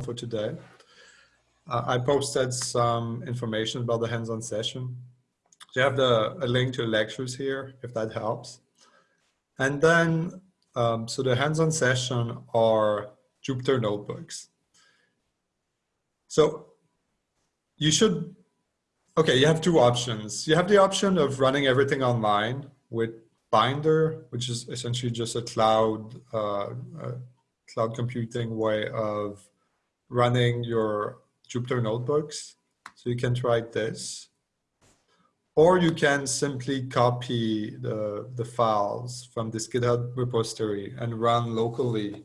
for today. Uh, I posted some information about the hands-on session. You have the, a link to the lectures here, if that helps. And then, um, so the hands-on session are Jupyter notebooks. So you should, okay, you have two options. You have the option of running everything online with Binder, which is essentially just a cloud, uh, uh, cloud computing way of running your Jupyter notebooks. So you can try this. Or you can simply copy the, the files from this GitHub repository and run locally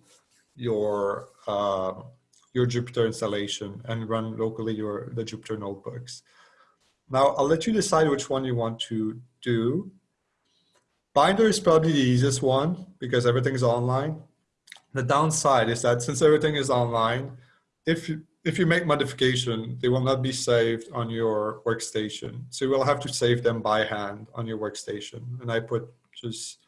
your, uh, your Jupyter installation and run locally your, the Jupyter notebooks. Now, I'll let you decide which one you want to do. Binder is probably the easiest one because everything is online. The downside is that since everything is online, if you, if you make modification, they will not be saved on your workstation. So you will have to save them by hand on your workstation. And I put just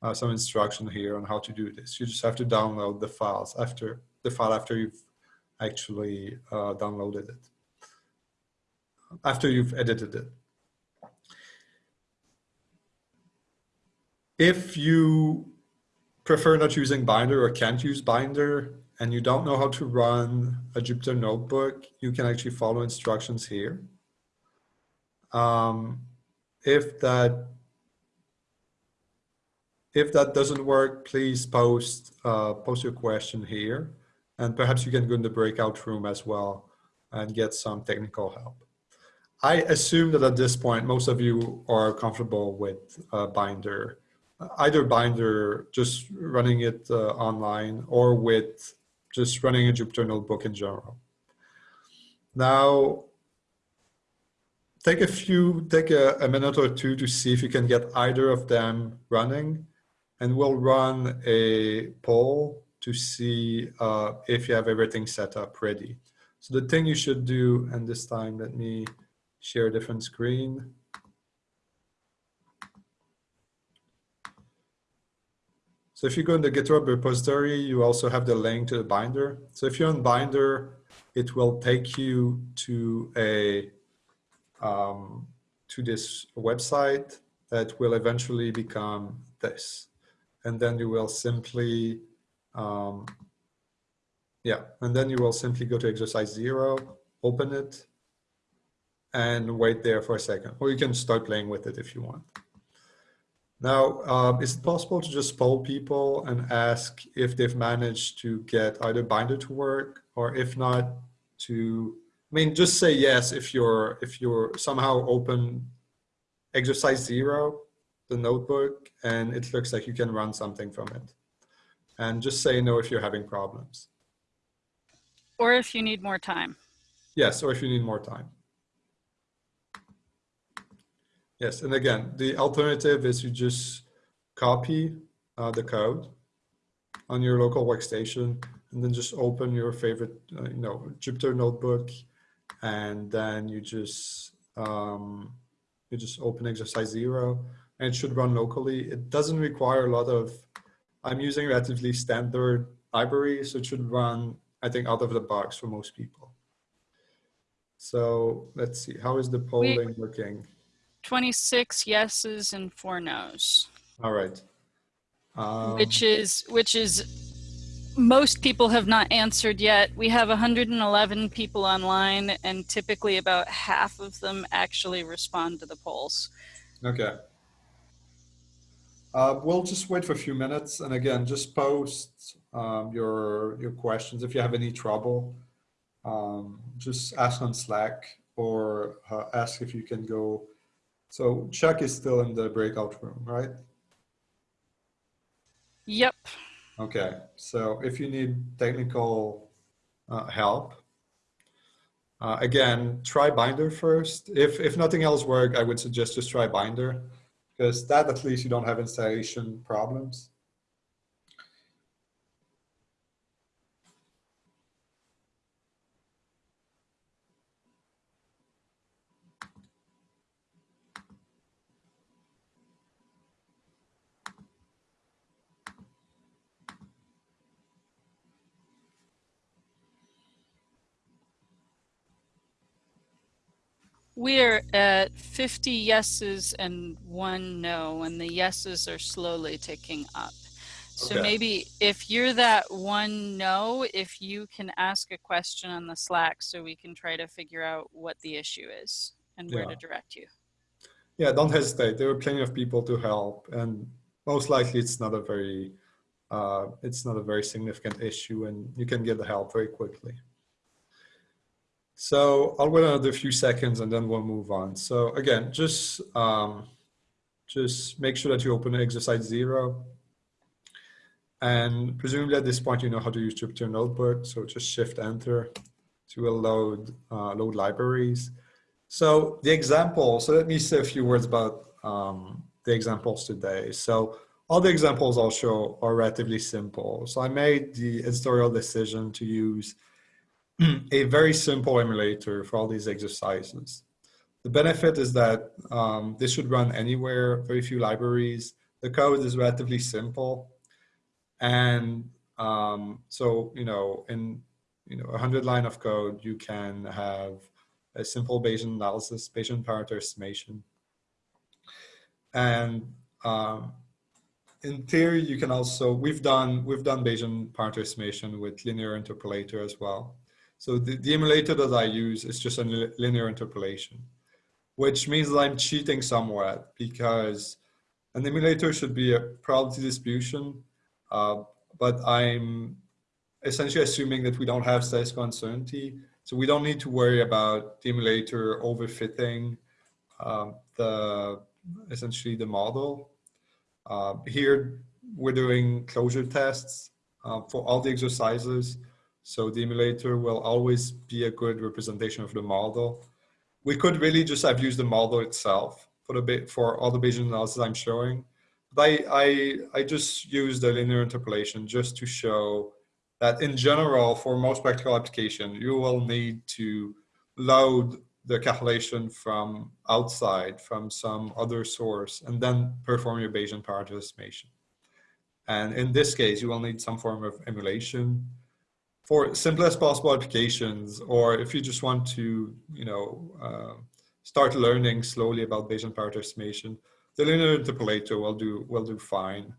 uh, some instruction here on how to do this. You just have to download the files after the file after you've actually uh, downloaded it, after you've edited it. If you prefer not using Binder or can't use Binder, and you don't know how to run a Jupyter notebook, you can actually follow instructions here. Um, if that if that doesn't work, please post uh, post your question here, and perhaps you can go in the breakout room as well and get some technical help. I assume that at this point, most of you are comfortable with uh, Binder, either Binder, just running it uh, online, or with just running a Jupyter notebook in general. Now, take a few, take a, a, minute or two to see if you can get either of them running and we'll run a poll to see uh, if you have everything set up ready. So the thing you should do, and this time let me share a different screen. So if you go in the GitHub repository, you also have the link to the binder. So if you're on binder, it will take you to a um, to this website that will eventually become this. And then you will simply, um, yeah, and then you will simply go to exercise zero, open it, and wait there for a second. Or you can start playing with it if you want. Now, um, is it possible to just poll people and ask if they've managed to get either Binder to work or if not to, I mean, just say yes if you're, if you're somehow open exercise zero, the notebook, and it looks like you can run something from it. And just say no if you're having problems. Or if you need more time. Yes, or if you need more time. Yes, and again, the alternative is you just copy uh, the code on your local workstation and then just open your favorite, uh, you know, Jupyter notebook and then you just um, you just open exercise zero and it should run locally. It doesn't require a lot of, I'm using relatively standard library, so it should run, I think, out of the box for most people. So let's see, how is the polling we 26 yeses and four nos. All right. Um, which is which is most people have not answered yet. We have 111 people online and typically about half of them actually respond to the polls. Okay. Uh, we'll just wait for a few minutes and again just post um, your your questions if you have any trouble um, just ask on slack or uh, ask if you can go so Chuck is still in the breakout room, right? Yep. Okay, so if you need technical uh, help, uh, again, try Binder first. If, if nothing else works, I would suggest just try Binder because that at least you don't have installation problems. We're at 50 yeses and one no, and the yeses are slowly ticking up. So Okay. maybe if you're that one no, if you can ask a question on the Slack so we can try to figure out what the issue is and where to direct you. Yeah, don't hesitate. There are plenty of people to help, and most likely it's not a very, uh, it's not a very significant issue, and you can get the help very quickly. So I'll wait another few seconds, and then we'll move on. So again, just um, just make sure that you open exercise zero, and presumably at this point you know how to use Jupyter Notebook. So just Shift Enter to load uh, load libraries. So the example, so let me say a few words about um, the examples today. So all the examples I'll show are relatively simple. So I made the editorial decision to use a very simple emulator for all these exercises. The benefit is that um, this should run anywhere, very few libraries. The code is relatively simple. And um, so, you know, in you know, a 100 line of code, you can have a simple Bayesian analysis, Bayesian parameter estimation. And um, in theory, you can also, we've done, we've done Bayesian parameter estimation with linear interpolator as well. So the, the emulator that I use is just a linear interpolation, which means that I'm cheating somewhat because an emulator should be a probability distribution, uh, but I'm essentially assuming that we don't have statistical uncertainty. So we don't need to worry about the emulator overfitting um, the essentially the model. Uh, here we're doing closure tests uh, for all the exercises. So the emulator will always be a good representation of the model. We could really just have used the model itself for the bit for all the Bayesian analysis I'm showing. But I, I, I just used the linear interpolation just to show that in general, for most practical application, you will need to load the calculation from outside, from some other source, and then perform your Bayesian parameter estimation. And in this case, you will need some form of emulation. For simplest possible applications, or if you just want to, you know, uh, start learning slowly about Bayesian parameter estimation, the linear interpolator will do will do fine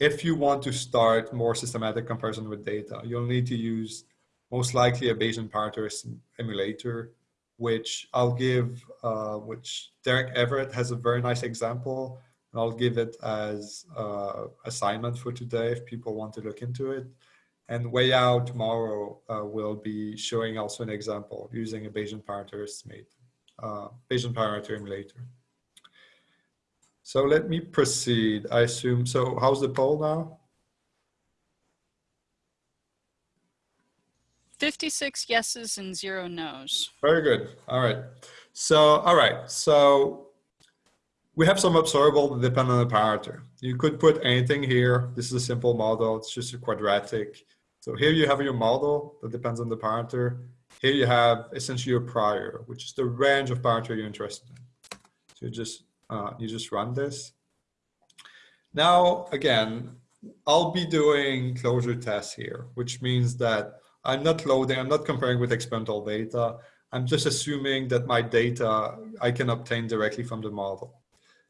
if you want to start more systematic comparison with data, you'll need to use most likely a Bayesian parameter emulator, which I'll give, uh, which Derek Everett has a very nice example. And I'll give it as uh, assignment for today if people want to look into it. And way out tomorrow, uh, we'll be showing also an example using a Bayesian parameter estimate, uh, Bayesian parameter emulator. So let me proceed. I assume, so how's the poll now? 56 yeses and zero nos. Very good. All right. So, all right. So we have some observable that depend on the parameter. You could put anything here. This is a simple model. It's just a quadratic. So here you have your model that depends on the parameter. Here you have essentially your prior, which is the range of parameter you're interested in. So you just uh, you just run this. Now, again, I'll be doing closure tests here, which means that I'm not loading, I'm not comparing with experimental data. I'm just assuming that my data I can obtain directly from the model.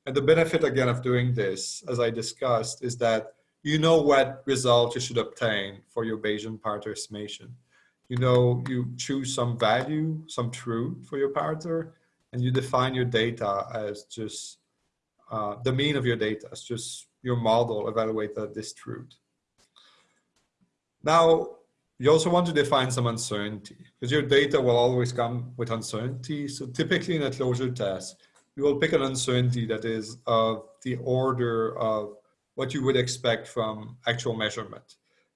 And the benefit again of doing this, as I discussed, is that you know what result you should obtain for your Bayesian parameter estimation. You know, you choose some value, some truth for your parameter, and you define your data as just uh, the mean of your data. It's just your model evaluated at this truth. Now, you also want to define some uncertainty because your data will always come with uncertainty. So typically in a closure test, you will pick an uncertainty that is of the order of what you would expect from actual measurement.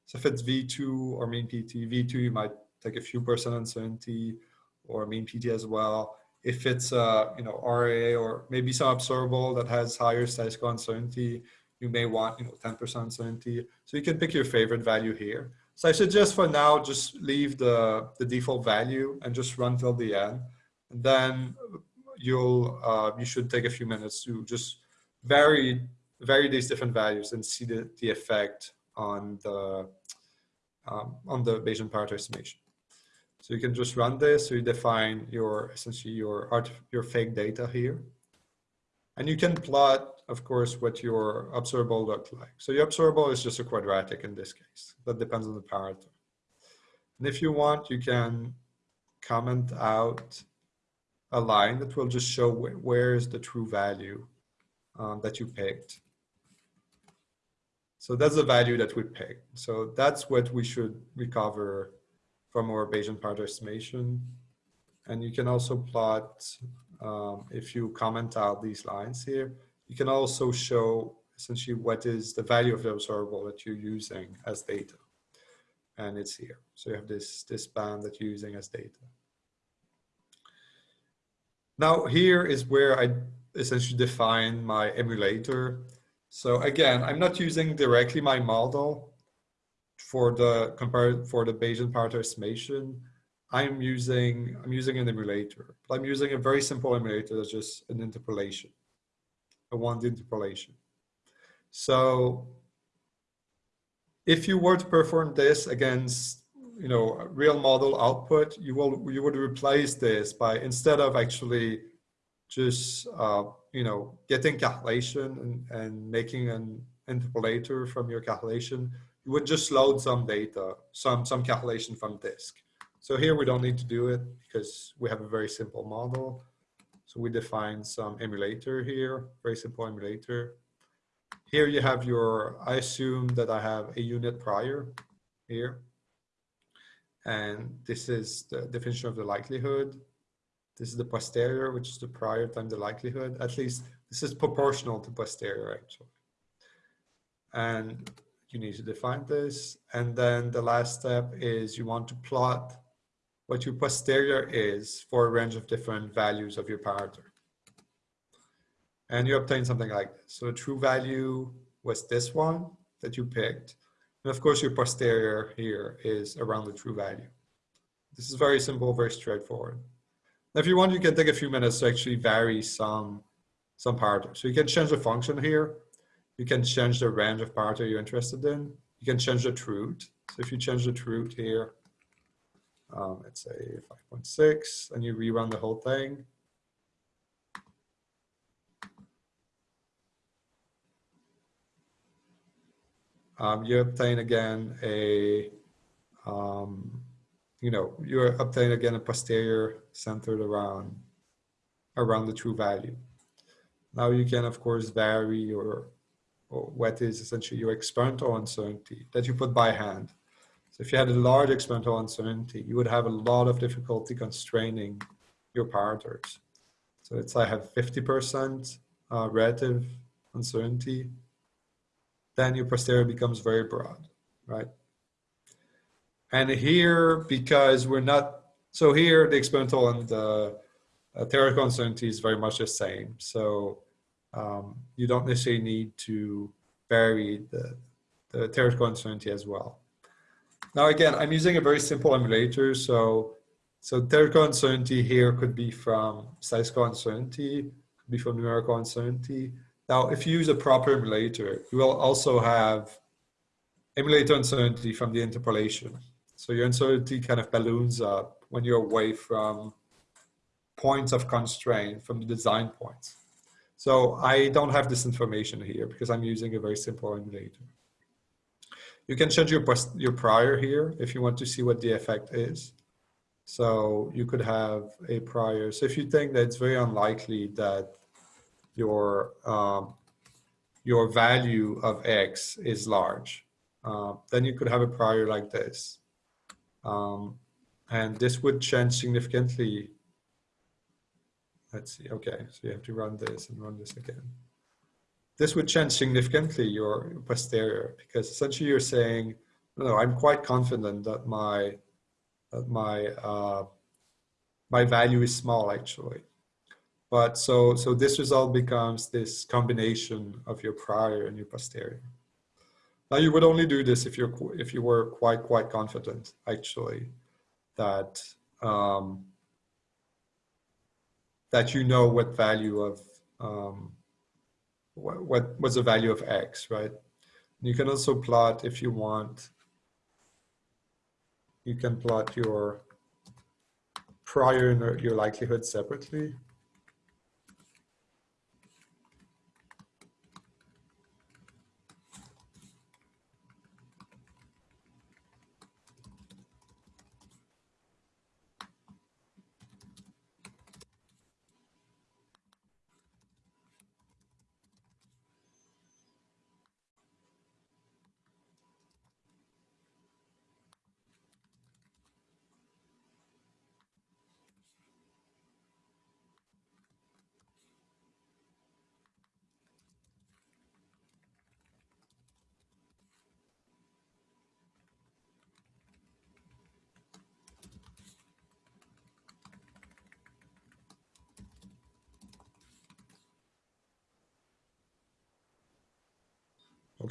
So if it's V2 or mean PT, V2, you might take a few percent uncertainty or mean PT as well if it's uh, you know RAA or maybe some observable that has higher statistical uncertainty, you may want you know 10% uncertainty. So you can pick your favorite value here. So I suggest for now just leave the the default value and just run till the end. And then you'll uh, you should take a few minutes to just vary vary these different values and see the, the effect on the um, on the Bayesian parameter estimation. So you can just run this. So you define your essentially your art, your fake data here. And you can plot, of course, what your observable look like. So your observable is just a quadratic in this case. That depends on the parameter. And if you want, you can comment out a line that will just show wh where is the true value um, that you picked. So that's the value that we picked. So that's what we should recover from our Bayesian parameter estimation. And you can also plot, um, if you comment out these lines here, you can also show essentially what is the value of the observable that you're using as data. And it's here. So you have this, this band that you're using as data. Now here is where I essentially define my emulator. So again, I'm not using directly my model for the compare for the Bayesian parameter estimation. I'm using I'm using an emulator. I'm using a very simple emulator that's just an interpolation, a one interpolation. So if you were to perform this against you know real model output, you will you would replace this by instead of actually just uh, you know getting calculation and, and making an interpolator from your calculation. You would just load some data some some calculation from disk. So here we don't need to do it because we have a very simple model. So we define some emulator here very simple emulator. Here you have your i assume that i have a unit prior here. And this is the definition of the likelihood this is the posterior, which is the prior times the likelihood. At least this is proportional to posterior actually. And you need to define this. And then the last step is you want to plot what your posterior is for a range of different values of your parameter. And you obtain something like this. So the true value was this one that you picked. And of course, your posterior here is around the true value. This is very simple, very straightforward. If you want, you can take a few minutes to actually vary some, some parameters. So you can change the function here. You can change the range of parameter you're interested in. You can change the truth. So if you change the truth here, um, let's say 5.6, and you rerun the whole thing. Um, you obtain again a um, you know, you're obtaining again a posterior centered around around the true value. Now you can of course vary your what is essentially your experimental uncertainty that you put by hand. So if you had a large experimental uncertainty, you would have a lot of difficulty constraining your parameters. So it's I have 50% uh, relative uncertainty, then your posterior becomes very broad, right? And here, because we're not, so here the experimental and the uh, theoretical uncertainty is very much the same. So um, you don't necessarily need to vary the, the theoretical uncertainty as well. Now again, I'm using a very simple emulator. So, so theoretical uncertainty here could be from statistical uncertainty, could be from numerical uncertainty. Now, if you use a proper emulator, you will also have emulator uncertainty from the interpolation. So your uncertainty kind of balloons up when you're away from points of constraint from the design points. So I don't have this information here because I'm using a very simple emulator. You can change your, your prior here if you want to see what the effect is. So you could have a prior. So if you think that it's very unlikely that your um, your value of x is large, uh, then you could have a prior like this. Um, and this would change significantly. Let's see, okay, so you have to run this and run this again. This would change significantly your posterior because essentially you're saying, no, I'm quite confident that my that my uh, my value is small actually. But so so this result becomes this combination of your prior and your posterior. Now you would only do this if you're if you were quite quite confident actually that um, that you know what value of um, what, what what's the value of x, right? You can also plot if you want. You can plot your prior and your- your likelihood separately.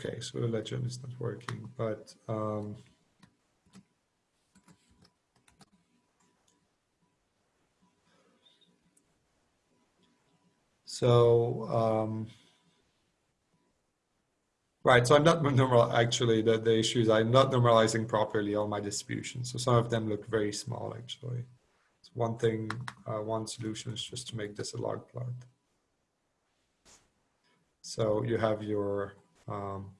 Okay, so the legend is not working, but um, so um, right. So I'm not normal. Actually, the the issue is I'm not normalizing properly all my distributions. So some of them look very small. Actually, so one thing, uh, one solution is just to make this a log plot. So you have your um,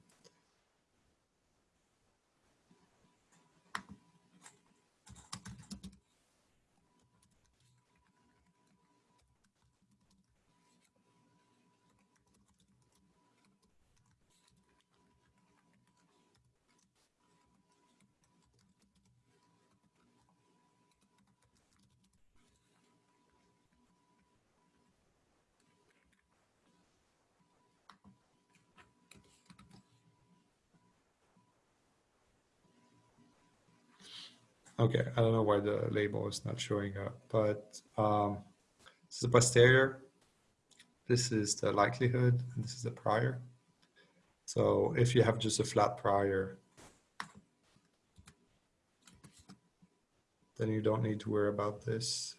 Okay, I don't know why the label is not showing up, but um, this is the posterior. This is the likelihood, and this is the prior. So if you have just a flat prior, then you don't need to worry about this.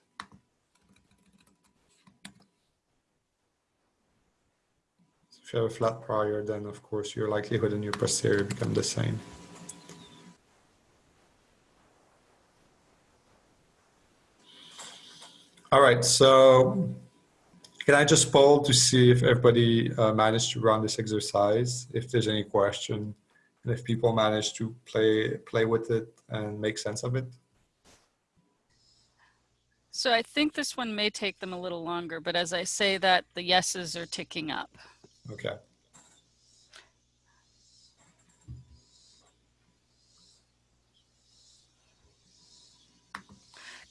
If you have a flat prior, then of course your likelihood and your posterior become the same. All right, so can I just poll to see if everybody uh, managed to run this exercise, if there's any question, and if people managed to play play with it and make sense of it? So I think this one may take them a little longer, but as I say that, the yeses are ticking up. Okay.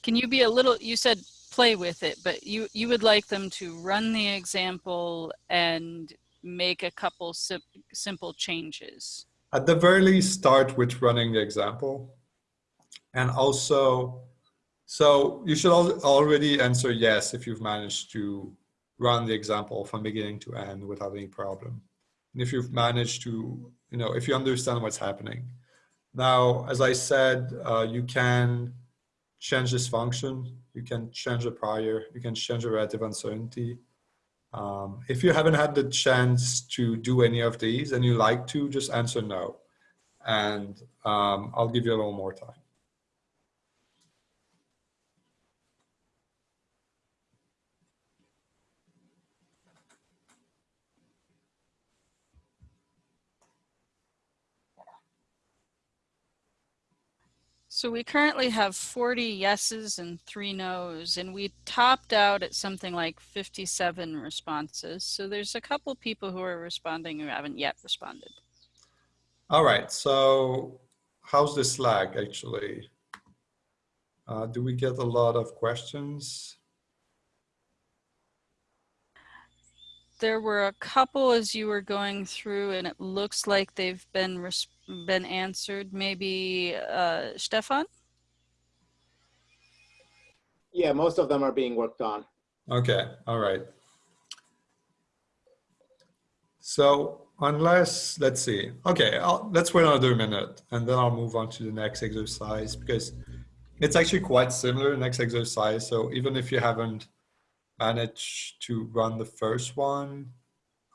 Can you be a little, you said play with it, but you, you would like them to run the example and make a couple sim simple changes. At the very least, start with running the example. And also, so you should al already answer yes if you've managed to run the example from beginning to end without any problem. And if you've managed to, you know, if you understand what's happening. Now, as I said, uh, you can change this function. You can change the prior. You can change the relative uncertainty. Um, if you haven't had the chance to do any of these and you like to, just answer no. And um, I'll give you a little more time. So we currently have 40 yeses and three nos, and we topped out at something like 57 responses. So there's a couple people who are responding who haven't yet responded. All right, so how's this lag actually? Uh, do we get a lot of questions? There were a couple as you were going through and it looks like they've been been answered. Maybe uh, Stefan? Yeah, most of them are being worked on. Okay, all right. So unless, let's see, okay, I'll, let's wait another minute and then I'll move on to the next exercise because it's actually quite similar next exercise. So even if you haven't managed to run the first one,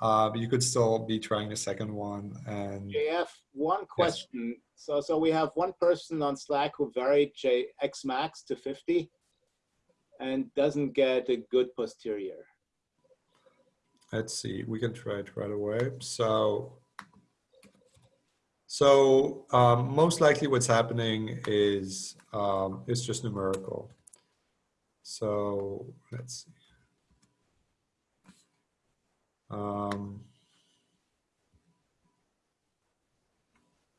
uh, but you could still be trying the second one. And JF, one question. Yes. So, so we have one person on Slack who varied J X max to 50. and doesn't get a good posterior. Let's see, we can try it right away. So, so um, most likely what's happening is um, it's just numerical. So let's see. Um,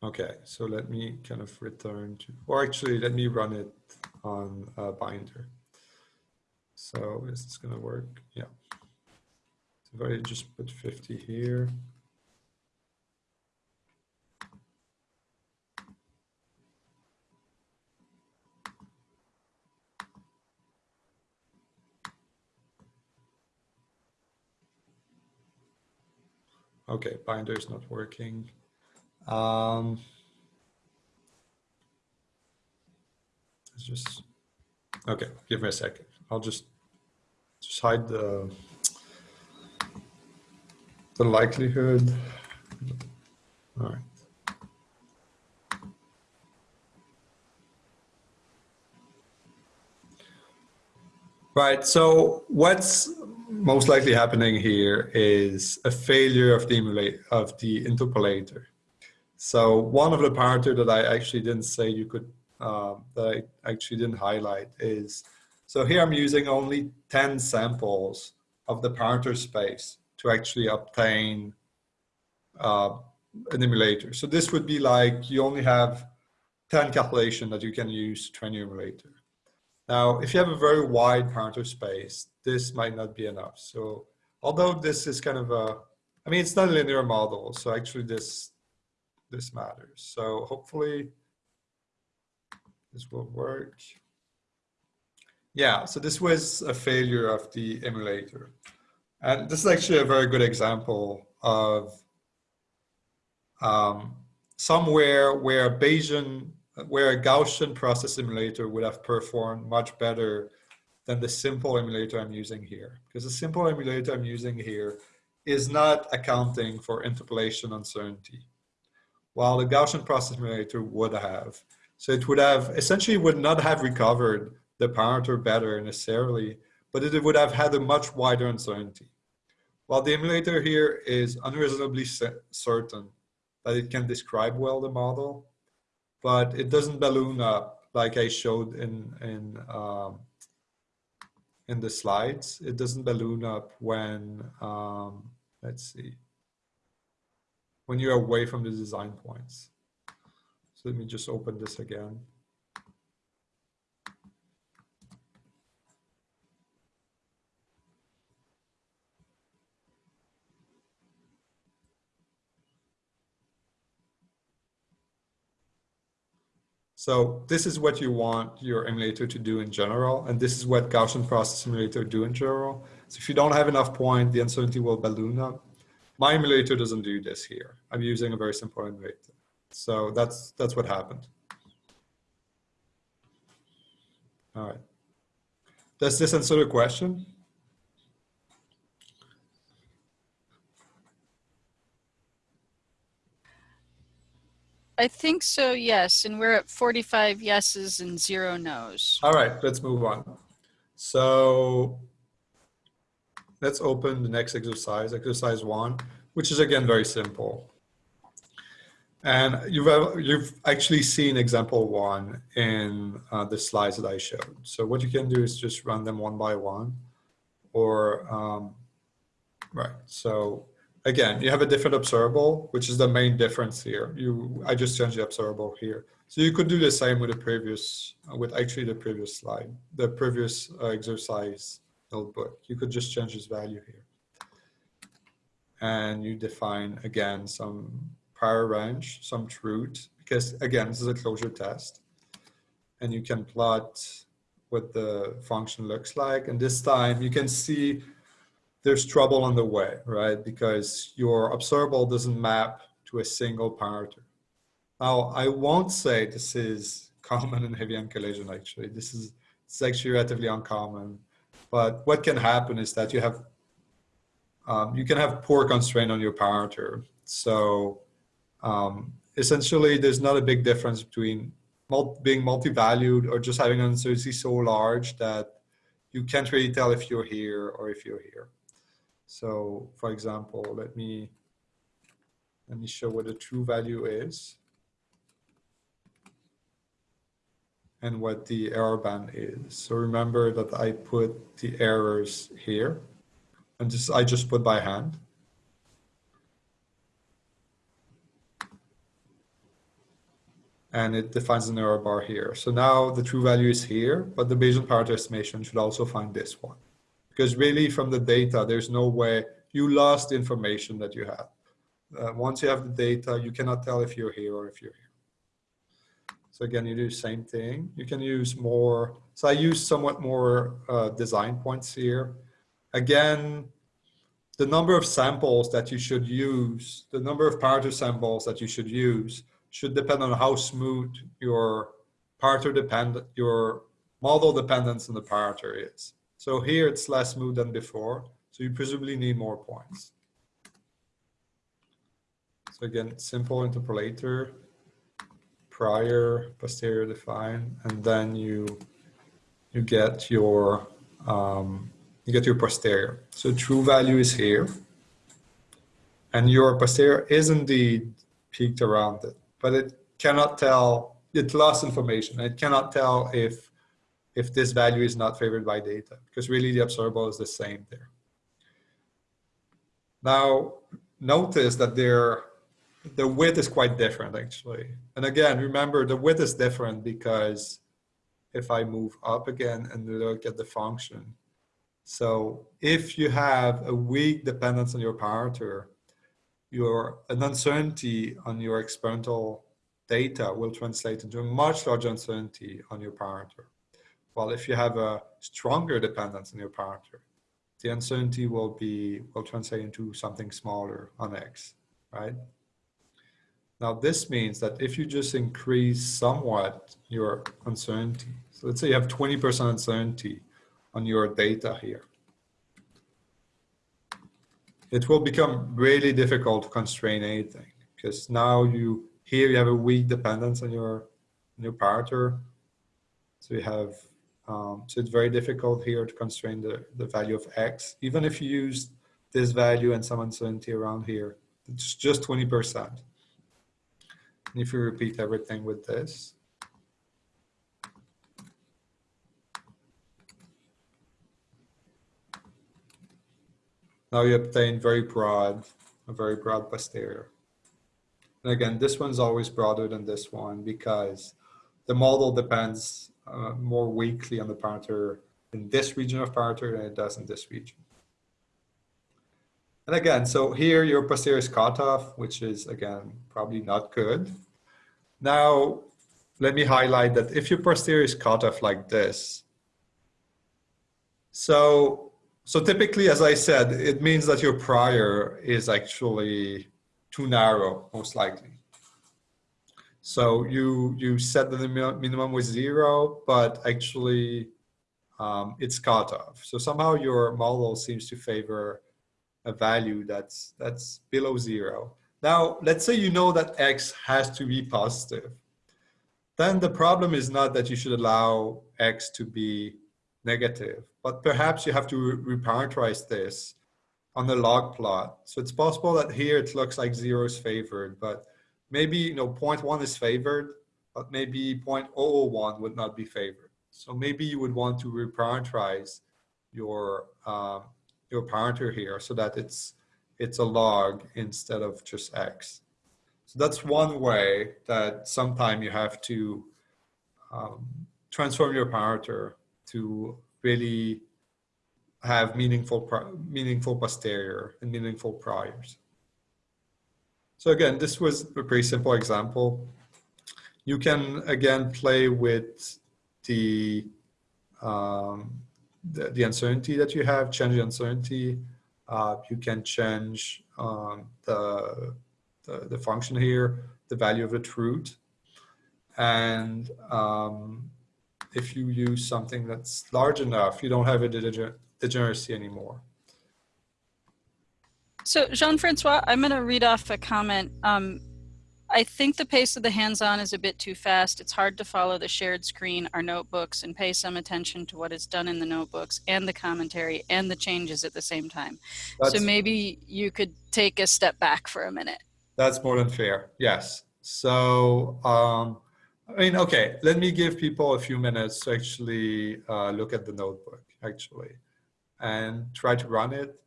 okay, so let me kind of return to, or actually let me run it on a binder. So is this gonna work? Yeah. So if I just put 50 here. Okay, binder is not working. Um, it's just, okay, give me a second. I'll just, just hide the, the likelihood. All right. Right, so what's most likely happening here is a failure of the of the interpolator. So one of the parameter that I actually didn't say you could uh, that I actually didn't highlight is so here I'm using only 10 samples of the parameter space to actually obtain uh, an emulator. So this would be like you only have 10 calculation that you can use to train your emulator. Now, if you have a very wide parameter space, this might not be enough. So although this is kind of a, I mean, it's not a linear model. So actually this, this matters. So hopefully this will work. Yeah, so this was a failure of the emulator. And this is actually a very good example of um, somewhere where Bayesian where a Gaussian process emulator would have performed much better than the simple emulator I'm using here. Because the simple emulator I'm using here is not accounting for interpolation uncertainty, while the Gaussian process emulator would have. So it would have, essentially would not have recovered the parameter better necessarily, but it would have had a much wider uncertainty. While the emulator here is unreasonably certain that it can describe well the model, but it doesn't balloon up like I showed in in um, in the slides. It doesn't balloon up when um, let's see when you're away from the design points. So let me just open this again. So this is what you want your emulator to do in general, and this is what Gaussian process emulator do in general. So if you don't have enough point, the uncertainty will balloon up. My emulator doesn't do this here. I'm using a very simple emulator. So that's, that's what happened. All right. Does this answer the question? I think so, yes. And we're at 45 yeses and zero nos. All right, let's move on. So let's open the next exercise, exercise one, which is again very simple. And you've, you've actually seen example one in uh, the slides that I showed. So what you can do is just run them one by one or, um, right. So again, you have a different observable, which is the main difference here. You, I just changed the observable here. So you could do the same with the previous, with actually the previous slide, the previous uh, exercise notebook. You could just change this value here. And you define, again, some prior range, some truth, because again, this is a closure test. And you can plot what the function looks like. And this time you can see there's trouble on the way, right? Because your observable doesn't map to a single parameter. Now, I won't say this is common in heavy ion collision, actually. This is it's actually relatively uncommon. But what can happen is that you have um, you can have poor constraint on your parameter. So um, essentially, there's not a big difference between being multi-valued or just having an uncertainty so large that you can't really tell if you're here or if you're here. So for example, let me, let me show what the true value is. and what the error band is. So remember that I put the errors here and just I just put by hand. And it defines an error bar here. So now the true value is here, but the Bayesian parameter estimation should also find this one. Because really from the data, there's no way you lost information that you have. Uh, once you have the data, you cannot tell if you're here or if you're here. So again, you do the same thing. You can use more. So I use somewhat more uh, design points here. Again, the number of samples that you should use, the number of parameter samples that you should use should depend on how smooth your parameter dependent, your model dependence on the parameter is. So here it's less smooth than before. So you presumably need more points. So again, simple interpolator prior, posterior define, and then you you get your um, you get your posterior. So true value is here, and your posterior is indeed peaked around it, but it cannot tell. It lost information. It cannot tell if if this value is not favored by data because really the observable is the same there. Now notice that there the width is quite different actually. And again, remember the width is different because if I move up again and look at the function. So if you have a weak dependence on your parameter, your an uncertainty on your experimental data will translate into a much larger uncertainty on your parameter. While if you have a stronger dependence on your parameter, the uncertainty will be will translate into something smaller on X, right? Now this means that if you just increase somewhat your uncertainty, so let's say you have 20% uncertainty on your data here, it will become really difficult to constrain anything because now you here you have a weak dependence on your your parameter. So you have um, so it's very difficult here to constrain the, the value of x. Even if you use this value and some uncertainty around here, it's just 20% And if you repeat everything with this. Now you obtain very broad, a very broad posterior. And again, this one's always broader than this one because the model depends uh, more weakly on the parameter in this region of parameter than it does in this region. And again, so here your posterior is cut off, which is again, probably not good. Now, let me highlight that if your posterior is cut off like this, so, so typically, as I said, it means that your prior is actually too narrow, most likely. So you, you set the minimum with zero, but actually um, it's cut off. So somehow your model seems to favor a value that's, that's below zero. Now, let's say you know that X has to be positive. Then the problem is not that you should allow X to be negative, but perhaps you have to reparameterize this on the log plot. So it's possible that here it looks like zero is favored, but maybe you know 0.1 is favored, but maybe 0.001 would not be favored. So maybe you would want to reparameterize your uh, your parameter here so that it's it's a log instead of just x. So that's one way that sometime you have to um, transform your parameter to really have meaningful meaningful posterior and meaningful priors. So again, this was a pretty simple example. You can again play with the um, the, the uncertainty that you have, change the uncertainty, uh, you can change um, the, the, the, function here, the value of the root. And um, if you use something that's large enough, you don't have a degeneracy anymore. So Jean-Francois, I'm going to read off a comment. Um, I think the pace of the hands-on is a bit too fast. It's hard to follow the shared screen, our notebooks, and pay some attention to what is done in the notebooks and the commentary and the changes at the same time. That's, so maybe you could take a step back for a minute. that's more than fair. Yes. So, um, I mean, okay, let me give people a few minutes to actually uh, look at the notebook, actually, and try to run it.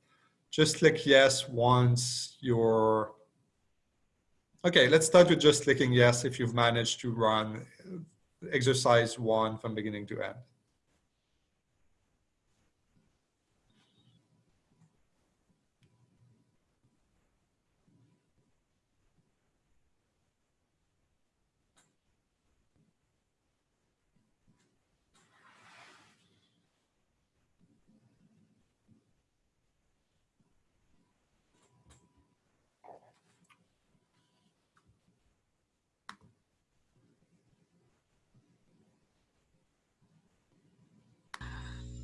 Just click yes once you're Okay, let's start with just clicking yes if you've managed to run exercise one from beginning to end.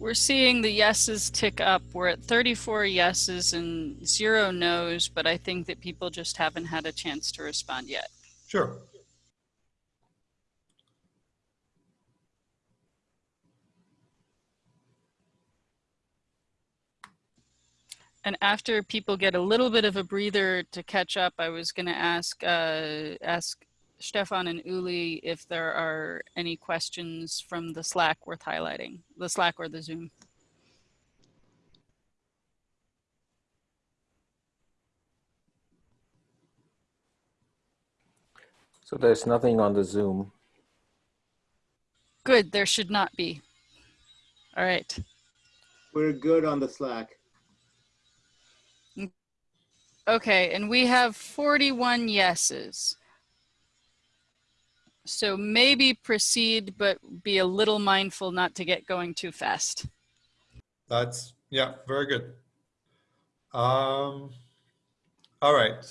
We're seeing the yeses tick up. We're at 34 yeses and zero nos, but I think that people just haven't had a chance to respond yet. Sure. And after people get a little bit of a breather to catch up, I was going to ask uh, ask Stefan and Uli if there are any questions from the Slack worth highlighting, the Slack or the Zoom. So there's nothing on the Zoom. Good, there should not be. All right. We're good on the Slack. Okay, and we have 41 yeses. So maybe proceed, but be a little mindful not to get going too fast. That's, yeah, very good. Um, all right.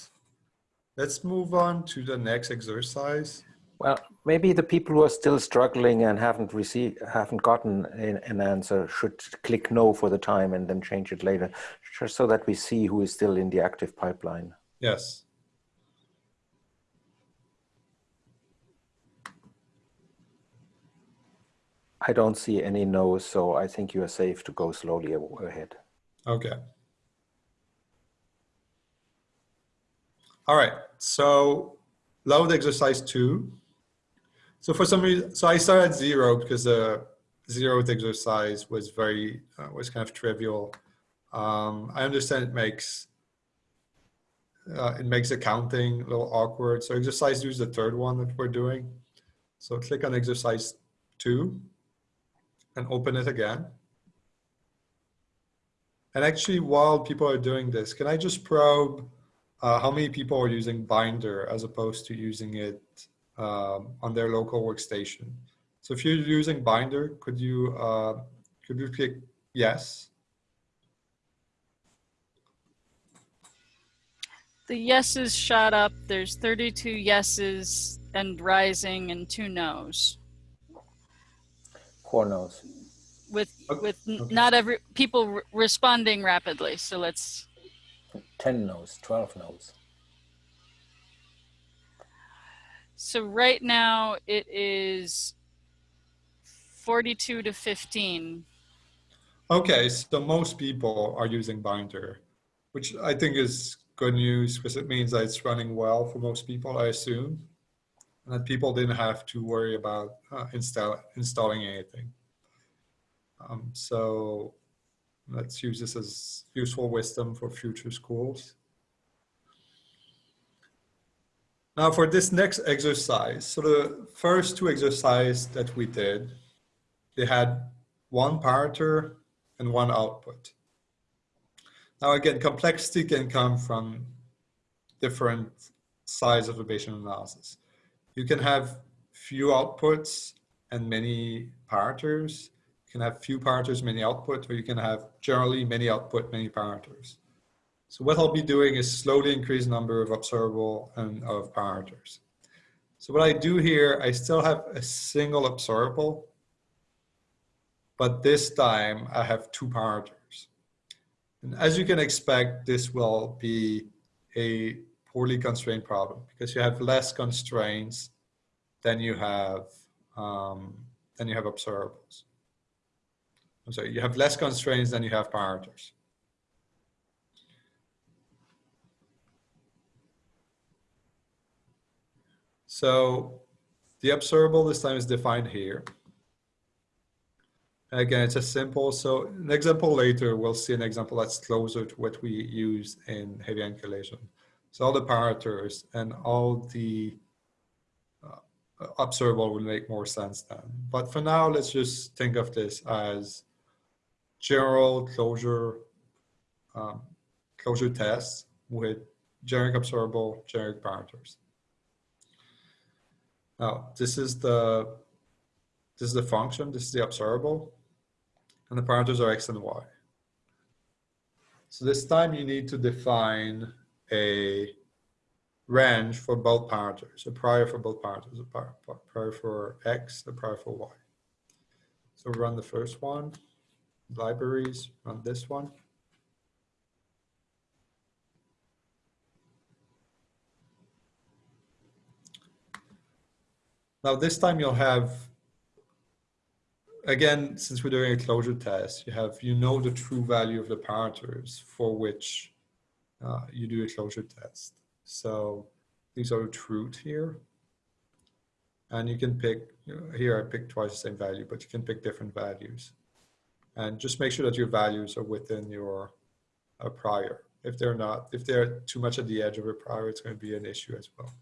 Let's move on to the next exercise. Well, maybe the people who are still struggling and haven't received, haven't gotten an, an answer should click no for the time and then change it later, just so that we see who is still in the active pipeline. Yes. I don't see any no's, so I think you are safe to go slowly ahead. Okay. All right, so load exercise two. So for some reason, so I started at zero because the zeroth exercise was very, uh, was kind of trivial. Um, I understand it makes, uh, it makes accounting a little awkward. So exercise two is the third one that we're doing. So click on exercise two and open it again. And actually, while people are doing this, can I just probe uh, how many people are using Binder as opposed to using it um, on their local workstation? So if you're using Binder, could you uh, could you click yes? The yeses shot up. There's 32 yeses and rising and two nos. Four no's. With Okay, with okay. not every people re- responding rapidly. So let's 10 no's, 12 no's. so right now it is 42 to 15. Okay, so most people are using Binder, which I think is good news because it means that it's running well for most people, I assume, and that people didn't have to worry about uh, install, installing anything. Um, so let's use this as useful wisdom for future schools. Now for this next exercise, so the first two exercises that we did, they had one parameter and one output. Now again, complexity can come from different sides of a Bayesian analysis. You can have few outputs and many parameters. You can have few parameters, many output, or you can have generally many output, many parameters. So what I'll be doing is slowly increase number of observable and of parameters. So what I do here, I still have a single observable, but this time I have two parameters. And as you can expect, this will be a poorly constrained problem because you have less constraints than you have um, than you have observables. I'm sorry, you have less constraints than you have parameters. So the observable this time is defined here. Again, it's a simple, so an example later, we'll see an example that's closer to what we use in heavy calculation. So all the parameters and all the uh, observable will make more sense then. But for now, let's just think of this as general closure um, closure tests with generic observable, generic parameters. Now, this is the this is the function, this is the observable, and the parameters are x and y. So this time you need to define a range for both parameters, a prior for both parameters, a prior, prior for x, a prior for y. So run the first one, libraries, run this one. Now this time you'll have, again, since we're doing a closure test, you have, you know the true value of the parameters for which uh, you do a closure test. So these are truth here. And you can pick, you know, here I picked twice the same value, but you can pick different values. And just make sure that your values are within your uh, prior. If they're not, if they're too much at the edge of a prior, it's going to be an issue as well.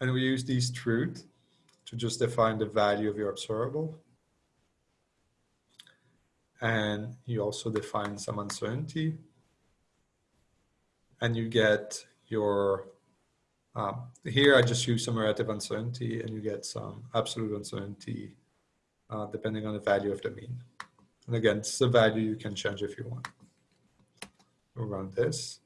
And we use these truth to just define the value of your observable. And you also define some uncertainty. And you get your, um, here I just use some relative uncertainty and you get some absolute uncertainty uh, depending on the value of the mean. And again, it's a value you can change if you want. We'll run this.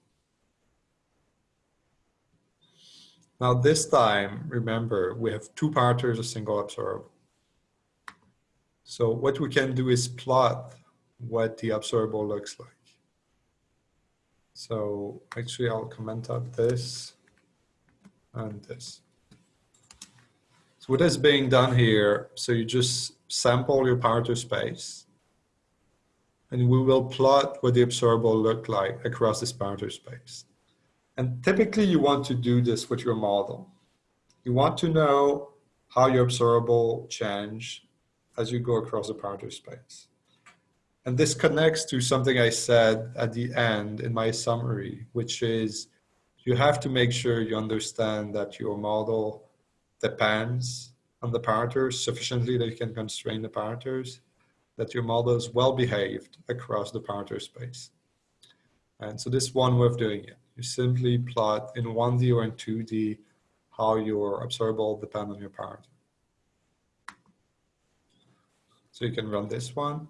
Now this time, remember, we have two parameters, a single observable. So what we can do is plot what the observable looks like. So actually I'll comment out this and this. So what is being done here, so you just sample your parameter space and we will plot what the observable look like across this parameter space. And typically you want to do this with your model. You want to know how your observable change as you go across the parameter space. And this connects to something I said at the end in my summary, which is you have to make sure you understand that your model depends on the parameters sufficiently that you can constrain the parameters, that your model is well behaved across the parameter space. And so this one way of doing it. You simply plot in 1D or in 2D how your observable depend on your parameter. So you can run this one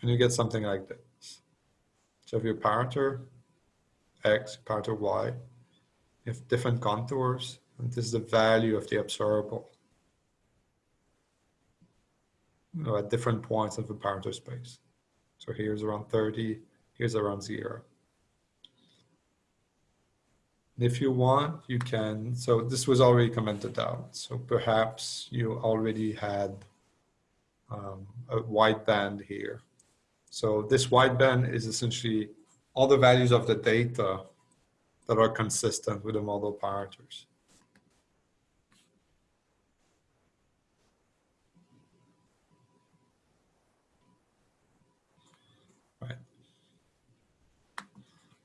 and you get something like this. So if your parameter x, parameter y, you have different contours, and this is the value of the observable you know, at different points of the parameter space. So here's around 30, here's around zero. If you want, you can, so this was already commented out. So perhaps you already had um, a white band here. So this wideband is essentially all the values of the data that are consistent with the model parameters. Right.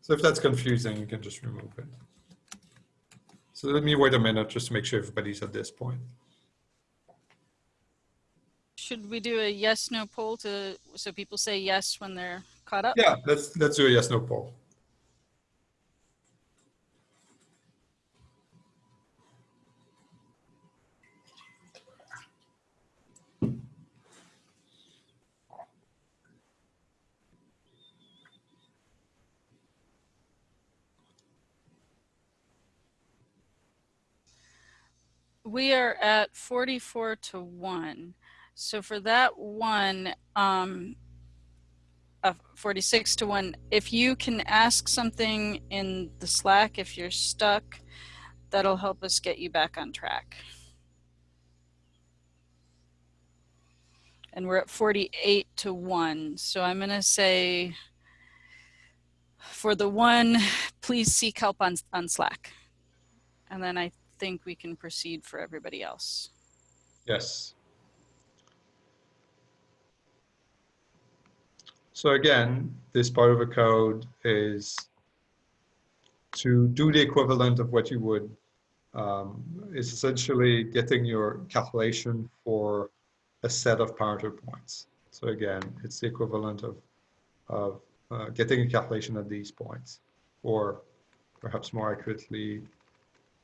So if that's confusing, you can just remove it. So let me wait a minute just to make sure everybody's at this point. Should we do a yes, no poll to, so people say yes when they're caught up? Yeah, let's let's do a yes no poll. We are at 44 to 1. So for that one, um, uh, 46 to 1. If you can ask something in the Slack, if you're stuck, that'll help us get you back on track. And we're at 48 to 1. So I'm going to say for the one, please seek help on, on Slack. And then I think we can proceed for everybody else. Yes. So again, this part of the code is to do the equivalent of what you would, um, is essentially getting your calculation for a set of parameter points. So again, it's the equivalent of, of uh, getting a calculation at these points, or perhaps more accurately,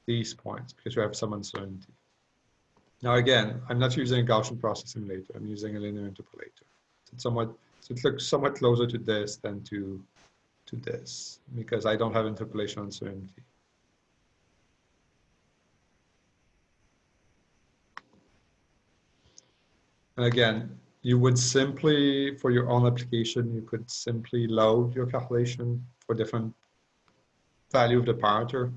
these points, because you have some uncertainty. Now again, I'm not using a Gaussian process emulator, I'm using a linear interpolator. It's somewhat, so it looks somewhat closer to this than to, to this, because I don't have interpolation uncertainty. And again, you would simply, for your own application, you could simply load your calculation for different value of the parameter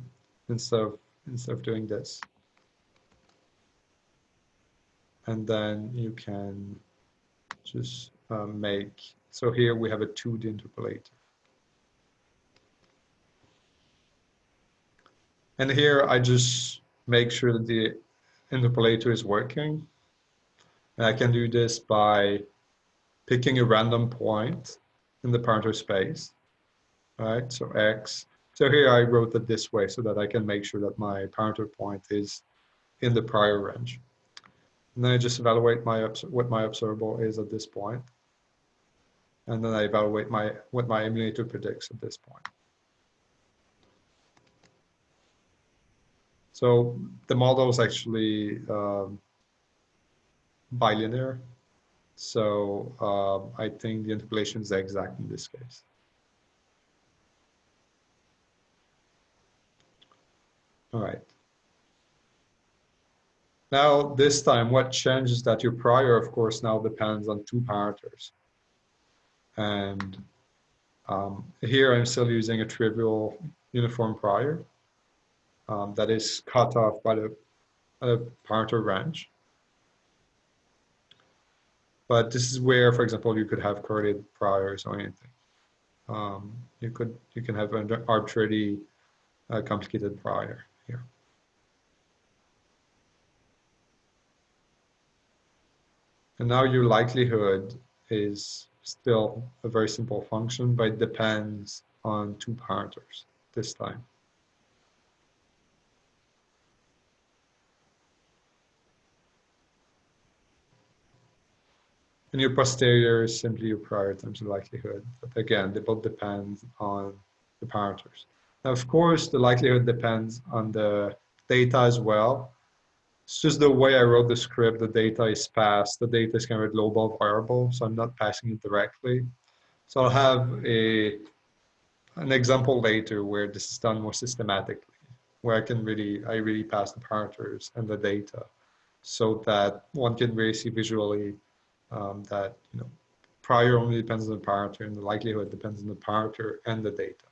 instead of, instead of doing this. And then you can just uh, make, so here we have a 2D interpolator. And here I just make sure that the interpolator is working and I can do this by picking a random point in the parameter space, right? So X. So here I wrote it this way so that I can make sure that my parameter point is in the prior range. And then I just evaluate my what my observable is at this point. And then I evaluate my what my emulator predicts at this point. So the model is actually um, bilinear. So um, I think the interpolation is exact in this case. All right. Now, this time, what changes that your prior, of course, now depends on two parameters. And um, here I'm still using a trivial uniform prior um, that is cut off by the, the parameter range. But this is where, for example, you could have correlated priors or anything. Um, you could you can have an arbitrarily uh, complicated prior here. And now your likelihood is still a very simple function, but it depends on two parameters this time. And your posterior is simply your prior times the likelihood. But again, they both depend on the parameters. Now, of course, the likelihood depends on the data as well. It's just the way I wrote the script, the data is passed. The data is kind of a global variable, so I'm not passing it directly. So I'll have a an example later where this is done more systematically, where I can really, I really pass the parameters and the data so that one can really see visually um, that you know prior only depends on the parameter and the likelihood depends on the parameter and the data.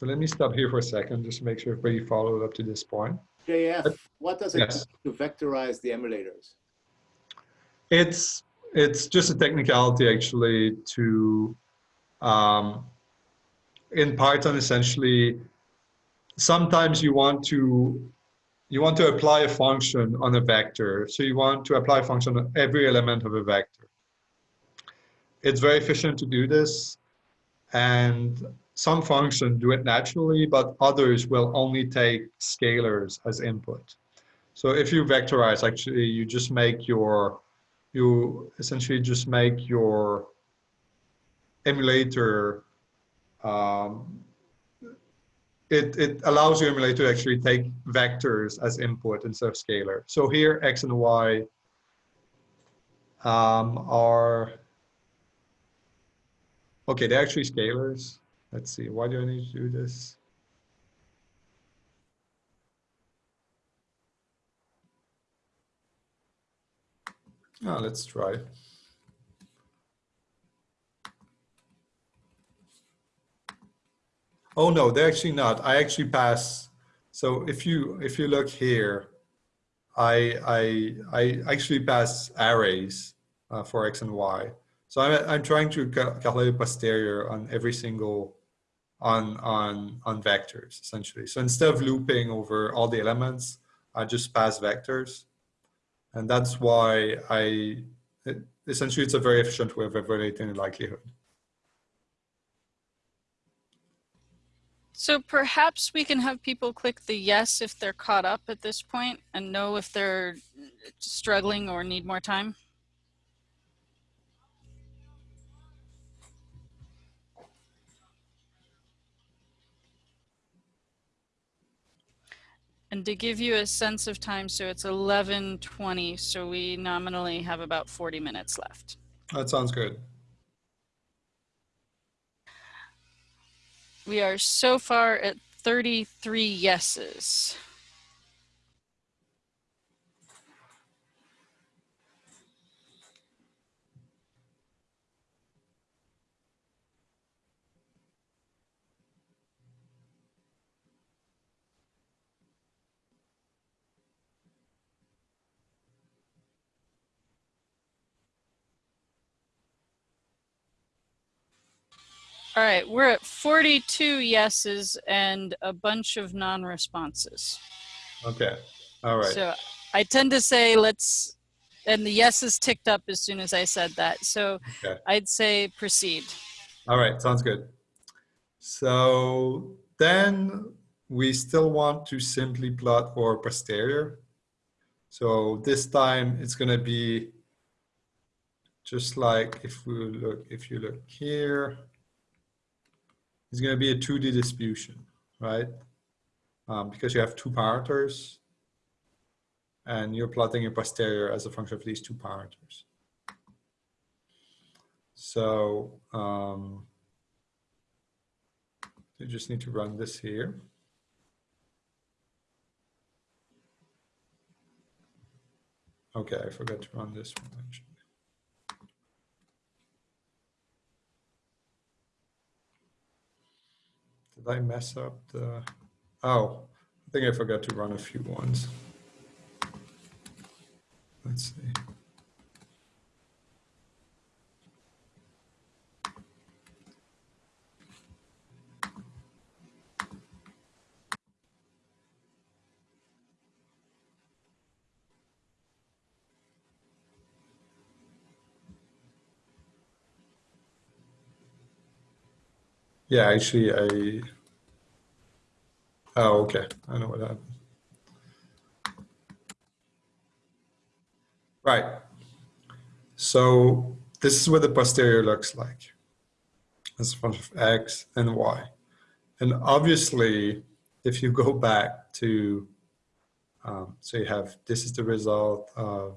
So let me stop here for a second, just to make sure everybody followed up to this point. JF, what does it Yes. do to vectorize the emulators? It's it's just a technicality actually to um, in Python essentially sometimes you want to you want to apply a function on a vector. So you want to apply a function on every element of a vector. It's very efficient to do this. And some functions do it naturally, but others will only take scalars as input. So if you vectorize, actually, you just make your, you essentially just make your emulator um, it, it allows your emulator to actually take vectors as input instead of scalar. So here, x and y um, are, okay, they're actually scalars. Let's see, why do I need to do this? Now let's try. Oh no, they're actually not. I actually pass. So if you if you look here, I I I actually pass arrays uh, for x and y. So I'm I'm trying to calculate posterior on every single on on on vectors essentially. So instead of looping over all the elements, I just pass vectors, and that's why I it, essentially it's a very efficient way of evaluating the likelihood. So perhaps we can have people click the yes if they're caught up at this point and know if they're struggling or need more time. And to give you a sense of time, so it's 11:20, so we nominally have about 40 minutes left. That sounds good. We are so far at 33 yeses. All right, we're at 42 yeses and a bunch of non-responses. Okay. All right. So I tend to say let's, and the yeses ticked up as soon as I said that. So Okay. I'd say proceed. All right, sounds good. So then we still want to simply plot our posterior. So this time it's going to be just like if we look, if you look here, it's going to be a 2D distribution, right? Um, because you have two parameters and you're plotting your posterior as a function of these two parameters. So um, you just need to run this here. Okay, I forgot to run this one actually. Did I mess up the, oh, I think I forgot to run a few ones. Let's see. Yeah, actually, I. Oh, okay. I know what happened. Right. So this is what the posterior looks like as a function of x and y. And obviously, if you go back to, um, so you have, this is the result of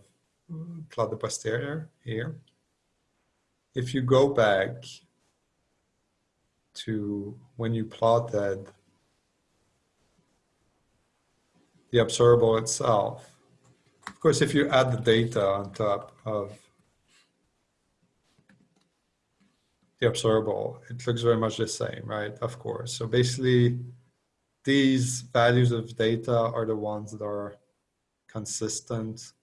plot the posterior here. If you go back to when you plotted the observable itself. Of course, if you add the data on top of the observable, it looks very much the same, right? Of course. So basically, these values of data are the ones that are consistent.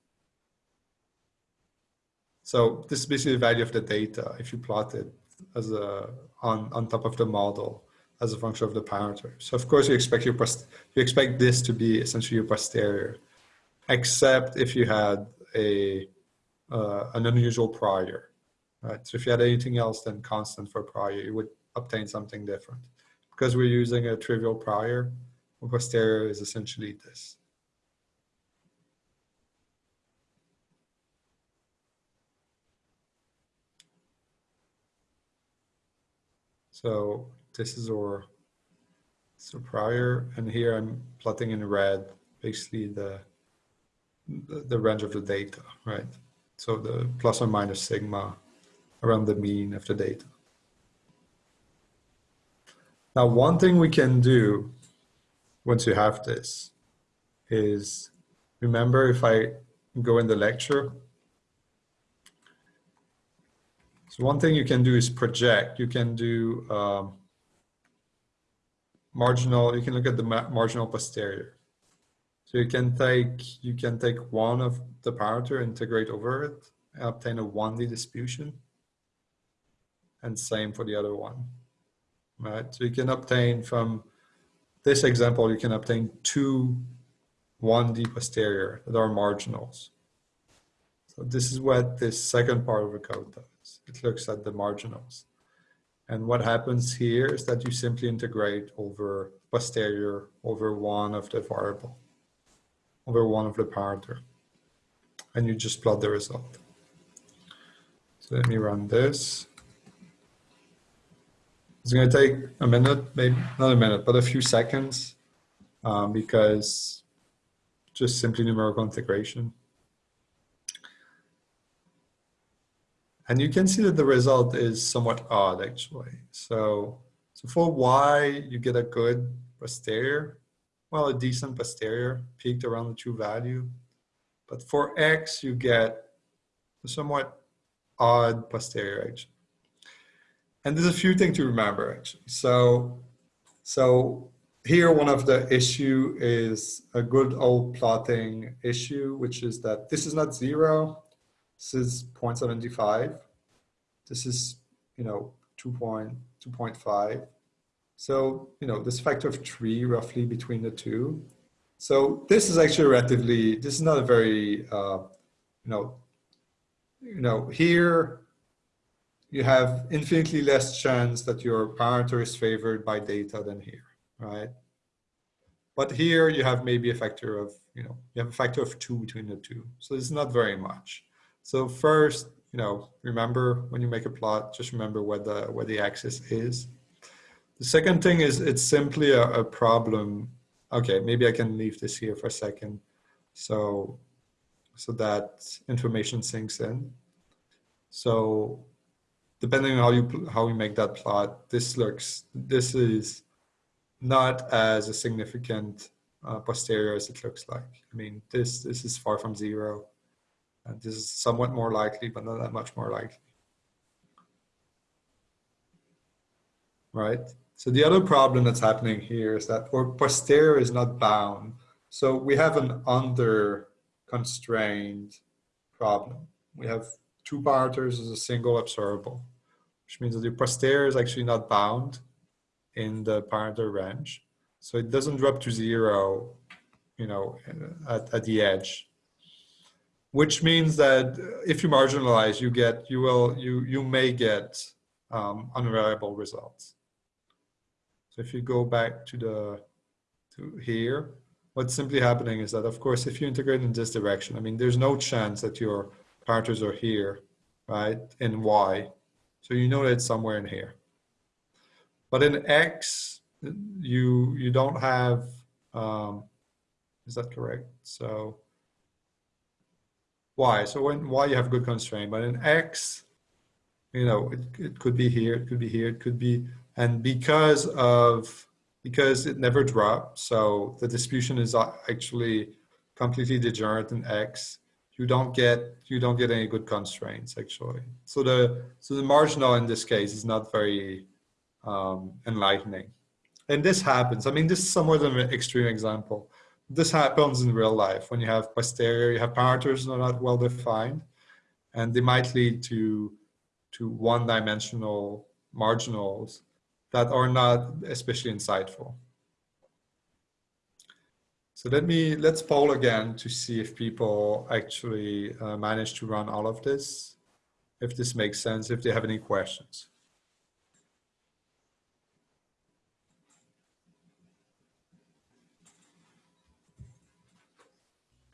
So this is basically the value of the data if you plot it as a on on top of the model as a function of the parameter. So of course you expect your you expect this to be essentially your posterior, except if you had a uh, an unusual prior, right? So if you had anything else than constant for prior, you would obtain something different. Because we're using a trivial prior, posterior is essentially this. So this is our so prior, and here I'm plotting in red, basically the, the, the range of the data, right? So the plus or minus sigma around the mean of the data. Now, one thing we can do once you have this is remember if I go in the lecture So one thing you can do is project. You can do um, marginal, you can look at the ma marginal posterior. So you can take, you can take one of the parameter, integrate over it, and obtain a 1D distribution. And same for the other one, right? So you can obtain from this example, you can obtain two 1D posterior that are marginals. So this is what this second part of the code does. It looks at the marginals. And what happens here is that you simply integrate over posterior over one of the variable, over one of the parameter. And you just plot the result. So let me run this. It's going to take a minute, maybe not a minute, but a few seconds um, because just simply numerical integration. And you can see that the result is somewhat odd actually. So, so for y, you get a good posterior, well, a decent posterior peaked around the true value. But for x, you get a somewhat odd posterior actually. And there's a few things to remember actually. So, so here one of the issue is a good old plotting issue, which is that this is not zero, this is 0.75. This is, you know, 2.2.5. So, you know, this factor of three roughly between the two. So this is actually relatively, this is not a very, uh, you know, you know, here you have infinitely less chance that your parameter is favored by data than here, right? But here you have maybe a factor of, you know, you have a factor of two between the two. So it's not very much. So first, you know, remember when you make a plot, just remember where the, where the axis is. The second thing is it's simply a, a problem. Okay, maybe I can leave this here for a second. So, so that information sinks in. So depending on how you how you make that plot, this looks this is not as a significant uh, posterior as it looks like. I mean, this this is far from zero. And this is somewhat more likely, but not that much more likely. Right? So the other problem that's happening here is that our posterior is not bound. So we have an under constrained problem. We have two parameters as a single observable, which means that the posterior is actually not bound in the parameter range. So it doesn't drop to zero, you know, at, at the edge which means that if you marginalize, you get, you will, you, you may get um, unreliable results. So if you go back to the, to here, what's simply happening is that, of course, if you integrate in this direction, I mean, there's no chance that your parameters are here, right, in Y. So you know that it's somewhere in here. But in X, you, you don't have, um, is that correct? So y. So when y you have good constraint, but in x, you know, it, it could be here, it could be here, it could be, and because of, because it never drops, so the distribution is actually completely degenerate in x, you don't get, you don't get any good constraints actually. So the, so the marginal in this case is not very um, enlightening. And this happens, I mean, this is somewhat of an extreme example, this happens in real life when you have posterior, you have parameters that are not well defined, and they might lead to to one-dimensional marginals that are not especially insightful. So let me let's poll again to see if people actually uh, manage to run all of this, if this makes sense, if they have any questions.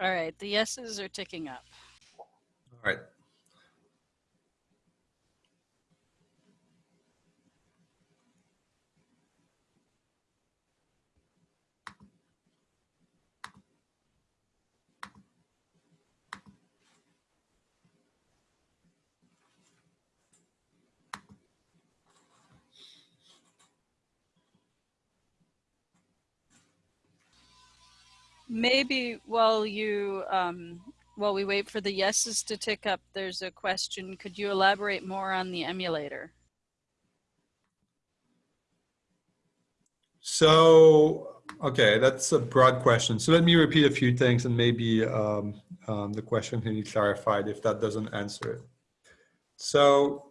All right, the yeses are ticking up. All right. Maybe while you um, while we wait for the yeses to tick up, there's a question. Could you elaborate more on the emulator? So, okay, that's a broad question. So let me repeat a few things and maybe um, um, the question can be clarified if that doesn't answer it. So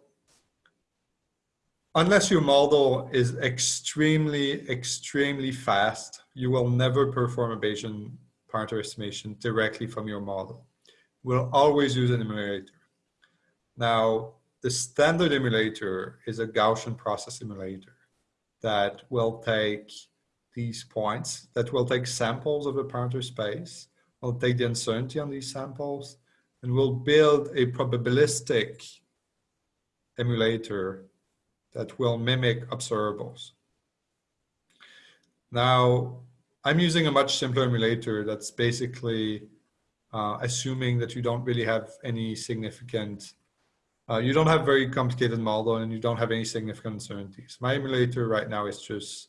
unless your model is extremely, extremely fast, you will never perform a Bayesian parameter estimation directly from your model. We'll always use an emulator. Now, the standard emulator is a Gaussian process emulator that will take these points, that will take samples of the parameter space, will take the uncertainty on these samples, and will build a probabilistic emulator that will mimic observables. Now, I'm using a much simpler emulator that's basically uh, assuming that you don't really have any significant, uh, you don't have very complicated model and you don't have any significant uncertainties. My emulator right now is just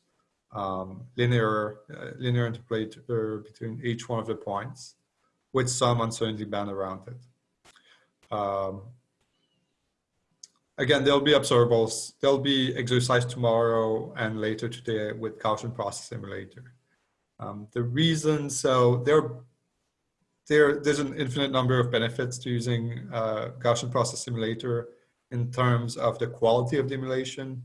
um, linear, uh, linear interpolator between each one of the points with some uncertainty band around it. Um, again, there'll be observables. There'll be exercise tomorrow and later today with Gaussian process emulator. Um, the reason, so there, there, there's an infinite number of benefits to using uh, Gaussian process emulator in terms of the quality of the emulation.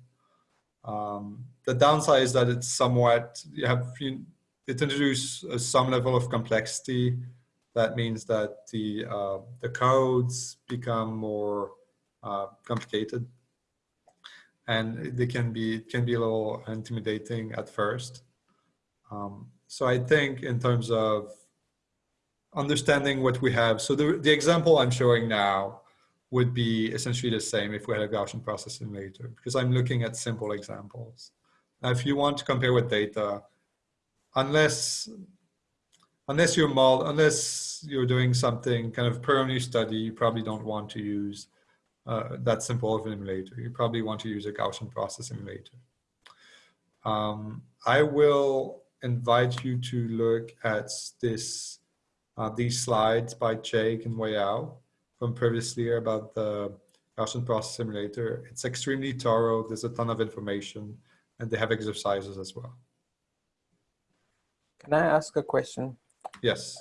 Um, the downside is that it's somewhat, you have, you, it introduces some level of complexity. That means that the, uh, the codes become more uh, complicated and they can be can be a little intimidating at first. Um, so I think in terms of understanding what we have, so the, the example I'm showing now would be essentially the same if we had a Gaussian process emulator because I'm looking at simple examples. Now, if you want to compare with data, unless unless you're mod, unless you're doing something kind of new study, you probably don't want to use uh, that simple of an emulator. You probably want to use a Gaussian process emulator. Um, I will invite you to look at this uh, these slides by Jake and Weiyao from previous year about the Gaussian process emulator. It's extremely thorough. There's a ton of information and they have exercises as well. Can I ask a question? Yes.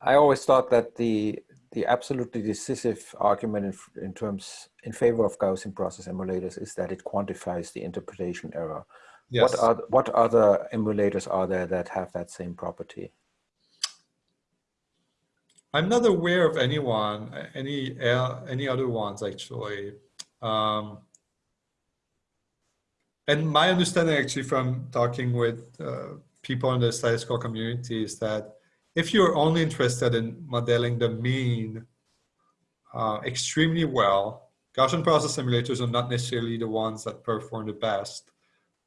I always thought that the the absolutely decisive argument in, in, terms in favor of Gaussian process emulators is that it quantifies the interpolation error. Yes. What are what other emulators are there that have that same property? I'm not aware of anyone, any any other ones actually. Um, and my understanding actually from talking with uh, people in the statistical community is that if you're only interested in modeling the mean uh, extremely well, Gaussian process emulators are not necessarily the ones that perform the best.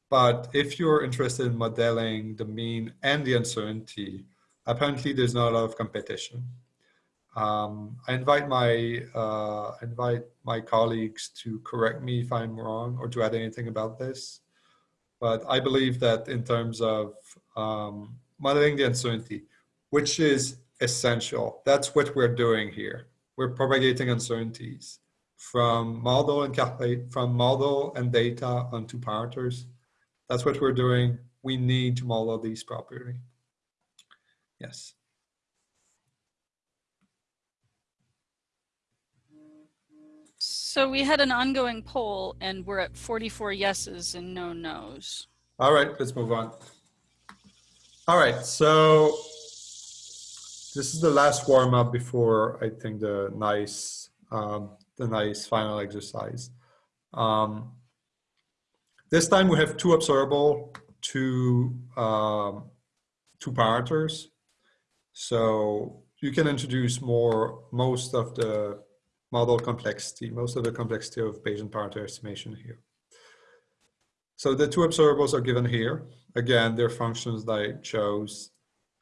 But if you're interested in modeling the mean and the uncertainty, apparently there's not a lot of competition. Um, I invite my uh, invite my colleagues to correct me if I'm wrong or to add anything about this. But I believe that in terms of um, modeling the uncertainty, which is essential. That's what we're doing here. We're propagating uncertainties from model and calculate from model and data onto parameters. That's what we're doing. We need to model these properly. Yes. So we had an ongoing poll and we're at 44 yeses and no nos. All right, let's move on. All right, so this is the last warm up before I think the nice um, the nice final exercise. Um, this time we have two observable, two um, two parameters. So you can introduce more most of the model complexity, most of the complexity of Bayesian parameter estimation here. So the two observables are given here. Again, they're functions that I chose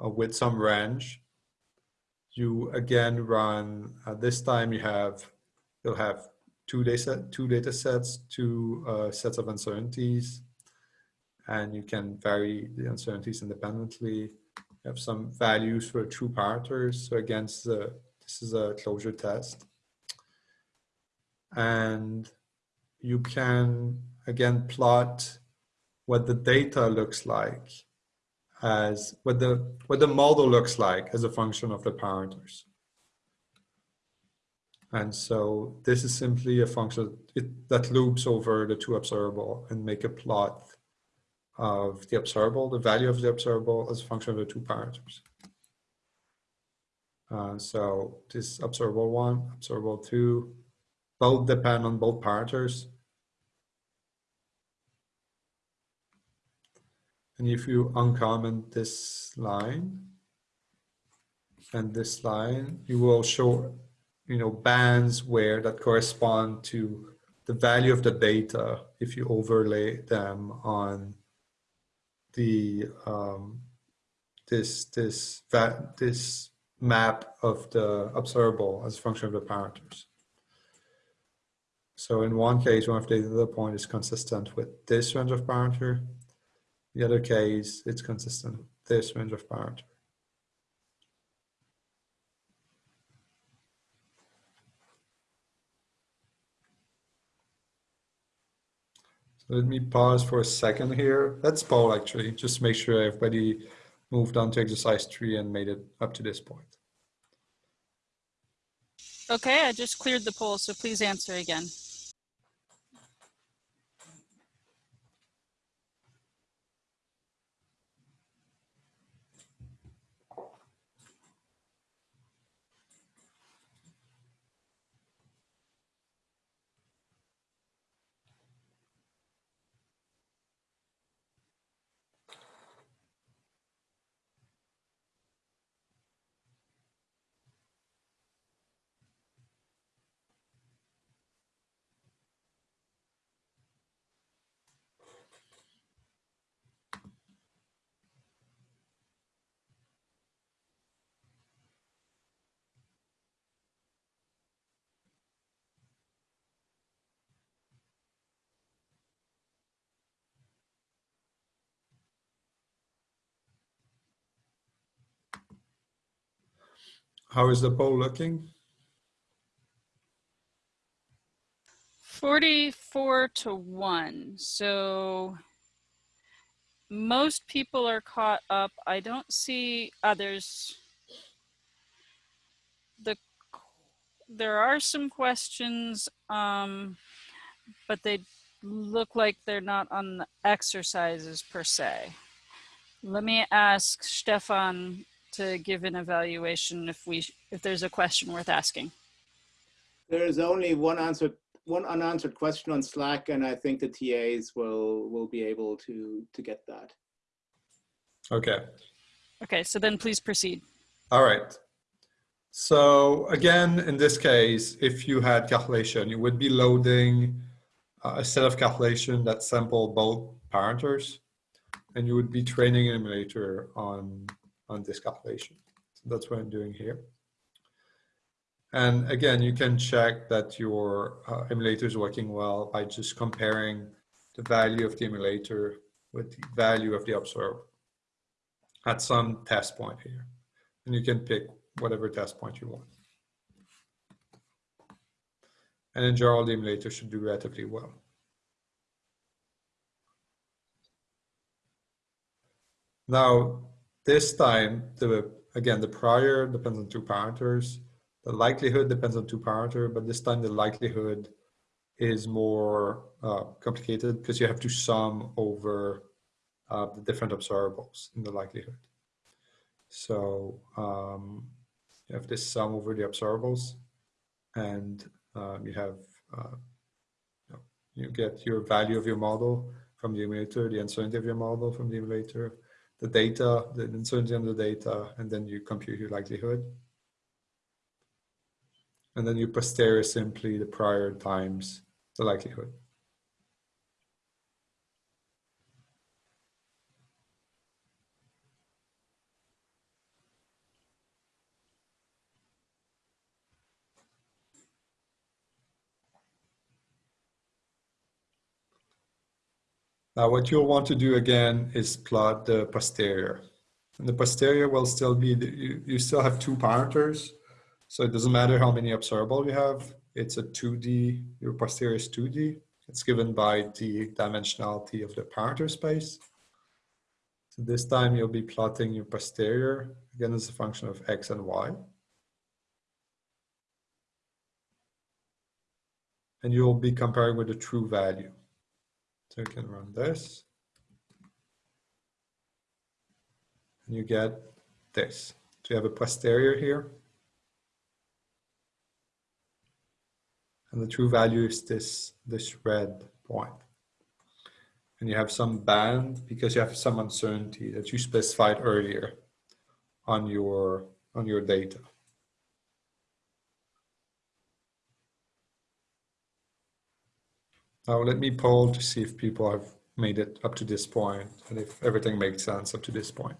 uh, with some range you again run, uh, this time you have, you'll have two data, two data sets, two uh, sets of uncertainties, and you can vary the uncertainties independently. You have some values for true parameters. So against the, This is a closure test. And you can, again, plot what the data looks like as what the what the model looks like as a function of the parameters. And so this is simply a function it, that loops over the two observable and make a plot of the observable, the value of the observable as a function of the two parameters. Uh, so this observable one, observable two, both depend on both parameters. And if you uncomment this line and this line, you will show, you know, bands where that correspond to the value of the data if you overlay them on the um, this this this map of the observable as a function of the parameters. So in one case, one of the data point is consistent with this range of parameter. The other case, it's consistent with this range of parameter. So let me pause for a second here. Let's poll actually, just make sure everybody moved on to exercise three and made it up to this point. Okay, I just cleared the poll, so please answer again. How is the poll looking? 44 to 1. So most people are caught up. I don't see others. The there are some questions, um, but they look like they're not on the exercises per se. Let me ask Stefan to give an evaluation if we if there's a question worth asking. There is only one answer, one unanswered question on Slack, and I think the TAs will will be able to to get that. Okay. Okay, so then please proceed. All right. So again, in this case, if you had calculation, you would be loading uh, a set of calculation that sample both parameters, and you would be training an emulator on on this calculation. So that's what I'm doing here. And again, you can check that your uh, emulator is working well by just comparing the value of the emulator with the value of the observer at some test point here. And you can pick whatever test point you want. And in general, the emulator should do relatively well. Now, this time, the again, the prior depends on two parameters. The likelihood depends on two parameters, but this time the likelihood is more uh, complicated because you have to sum over uh, the different observables in the likelihood. So um, you have this sum over the observables and um, you have, uh, you, know, you get your value of your model from the emulator, the uncertainty of your model from the emulator, the data, the uncertainty on the data, and then you compute your likelihood. And then you posterior simply the prior times the likelihood. Now what you'll want to do again is plot the posterior. And the posterior will still be, the, you, you still have two parameters. So it doesn't matter how many observable you have. It's a 2D, your posterior is 2D. It's given by the dimensionality of the parameter space. So this time you'll be plotting your posterior, again as a function of x and y. And you'll be comparing with the true value. So you can run this. And you get this. So you have a posterior here. And the true value is this, this red point. And you have some band because you have some uncertainty that you specified earlier on your, on your data. Now let me poll to see if people have made it up to this point and if everything makes sense up to this point.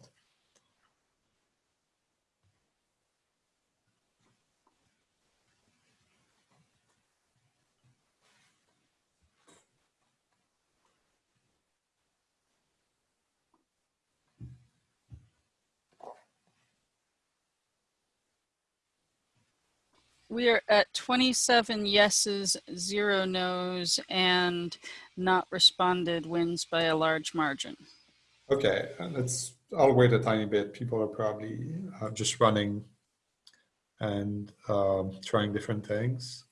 We are at 27 yeses, zero nos, and not responded wins by a large margin. Okay, let's, I'll wait a tiny bit. People are probably uh, just running and um, trying different things.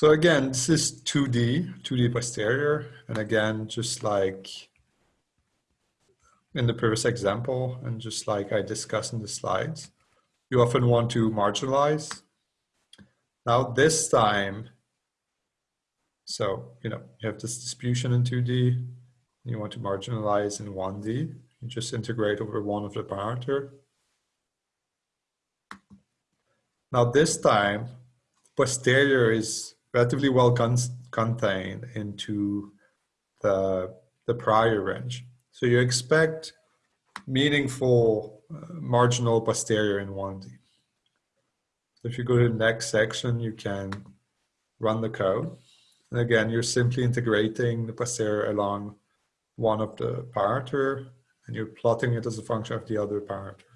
So again, this is 2D, 2D posterior. And again, just like in the previous example, and just like I discussed in the slides, you often want to marginalize. Now this time, so, you know, you have this distribution in 2D, you want to marginalize in 1D, you just integrate over one of the parameter. Now this time, posterior is relatively well con contained into the, the prior range. So you expect meaningful uh, marginal posterior in 1D. So if you go to the next section, you can run the code. And again, you're simply integrating the posterior along one of the parameter and you're plotting it as a function of the other parameter.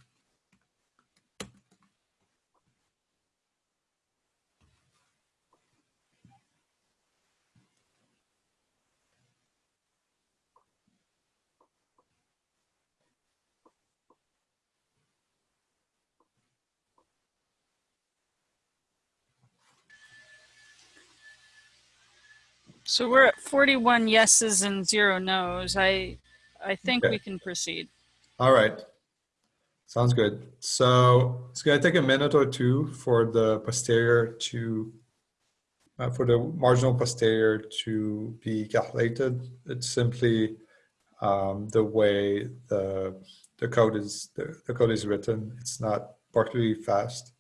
So we're at 41 yeses and zero nos. I, I think Okay. we can proceed. All right. Sounds good. So it's going to take a minute or two for the posterior to, uh, for the marginal posterior to be calculated. It's simply um, the way the the code is the, the code is written. It's not particularly fast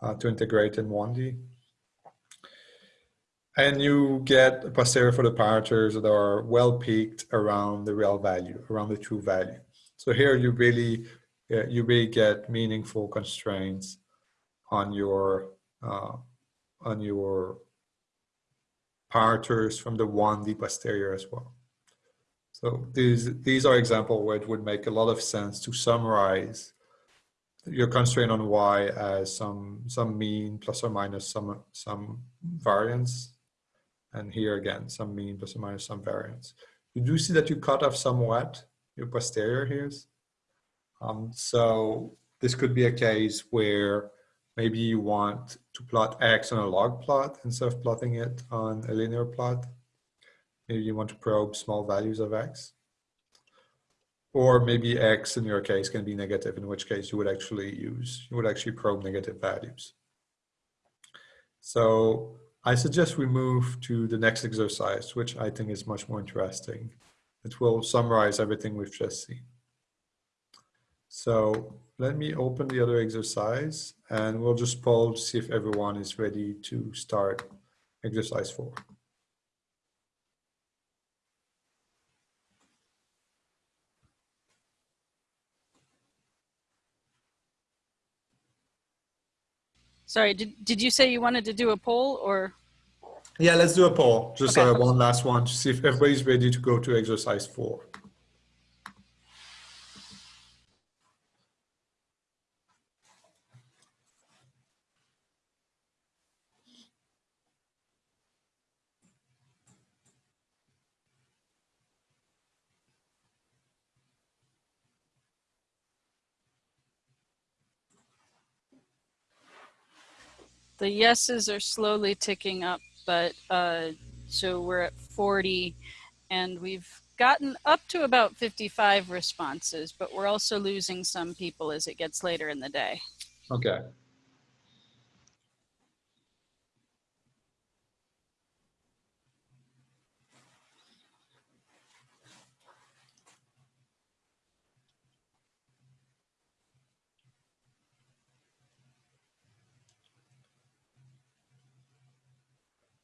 uh, to integrate in 1D. And you get a posterior for the parameters that are well peaked around the real value, around the true value. So here you really, uh, you really get meaningful constraints on your, uh, on your parameters from the 1D posterior as well. So these, these are examples where it would make a lot of sense to summarize your constraint on y as some, some mean plus or minus some, some variance and here again, some mean plus or minus some variance. You do see that you cut off somewhat your posterior here. Um, so this could be a case where maybe you want to plot x on a log plot instead of plotting it on a linear plot. Maybe you want to probe small values of x. Or maybe x in your case can be negative, in which case you would actually use, you would actually probe negative values. So I suggest we move to the next exercise, which I think is much more interesting. It will summarize everything we've just seen. So let me open the other exercise and we'll just poll to see if everyone is ready to start exercise four. Sorry, did, did you say you wanted to do a poll or? Yeah, let's do a poll. Just Okay. uh, one last one to see if everybody's ready to go to exercise four. The yeses are slowly ticking up, but uh, so we're at 40 and we've gotten up to about 55 responses, but we're also losing some people as it gets later in the day. Okay.